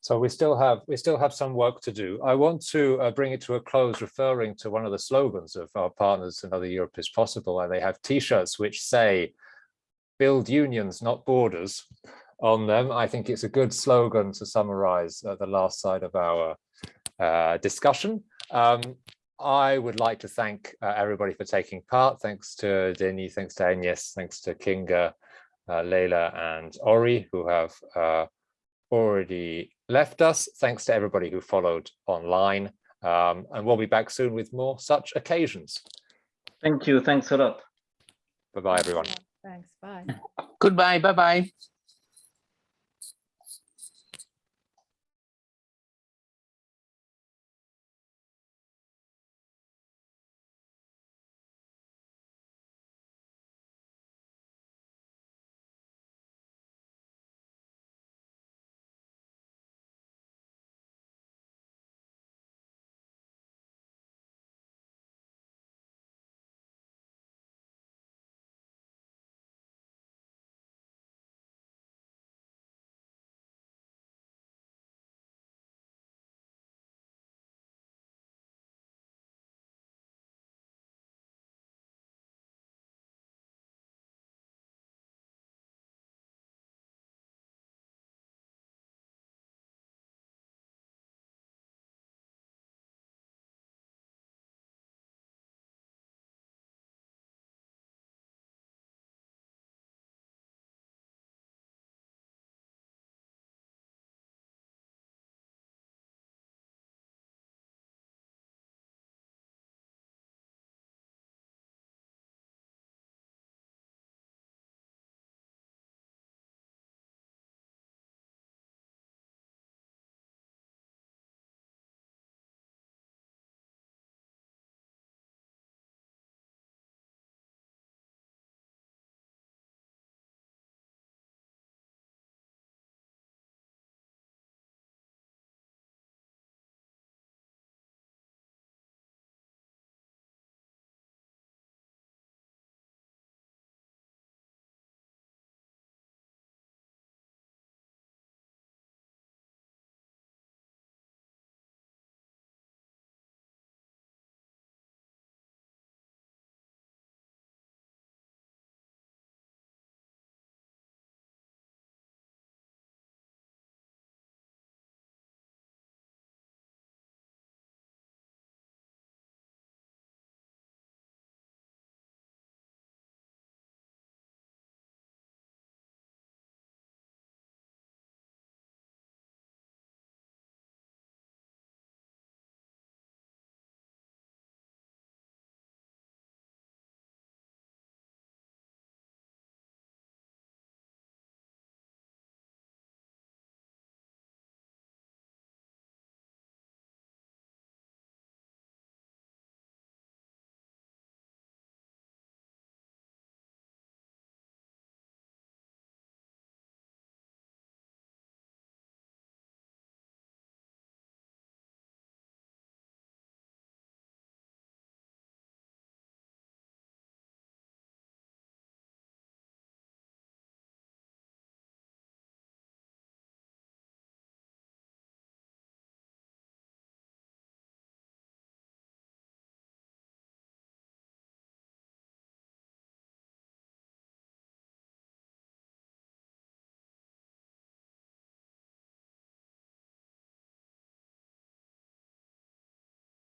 A: So we still have we still have some work to do. I want to uh, bring it to a close, referring to one of the slogans of our partners Another Europe is Possible, and they have T-shirts which say "Build unions, not borders" on them. I think it's a good slogan to summarize uh, the last side of our uh, discussion. Um, I would like to thank uh, everybody for taking part. Thanks to Denis, thanks to Agnes, thanks to Kinga, uh, Leila and Orry who have uh, already left us. Thanks to everybody who followed online. Um, and we'll be back soon with more such occasions.
E: Thank you. Thanks a lot.
A: Bye-bye, everyone.
C: Thanks. Bye.
F: Goodbye. Bye bye.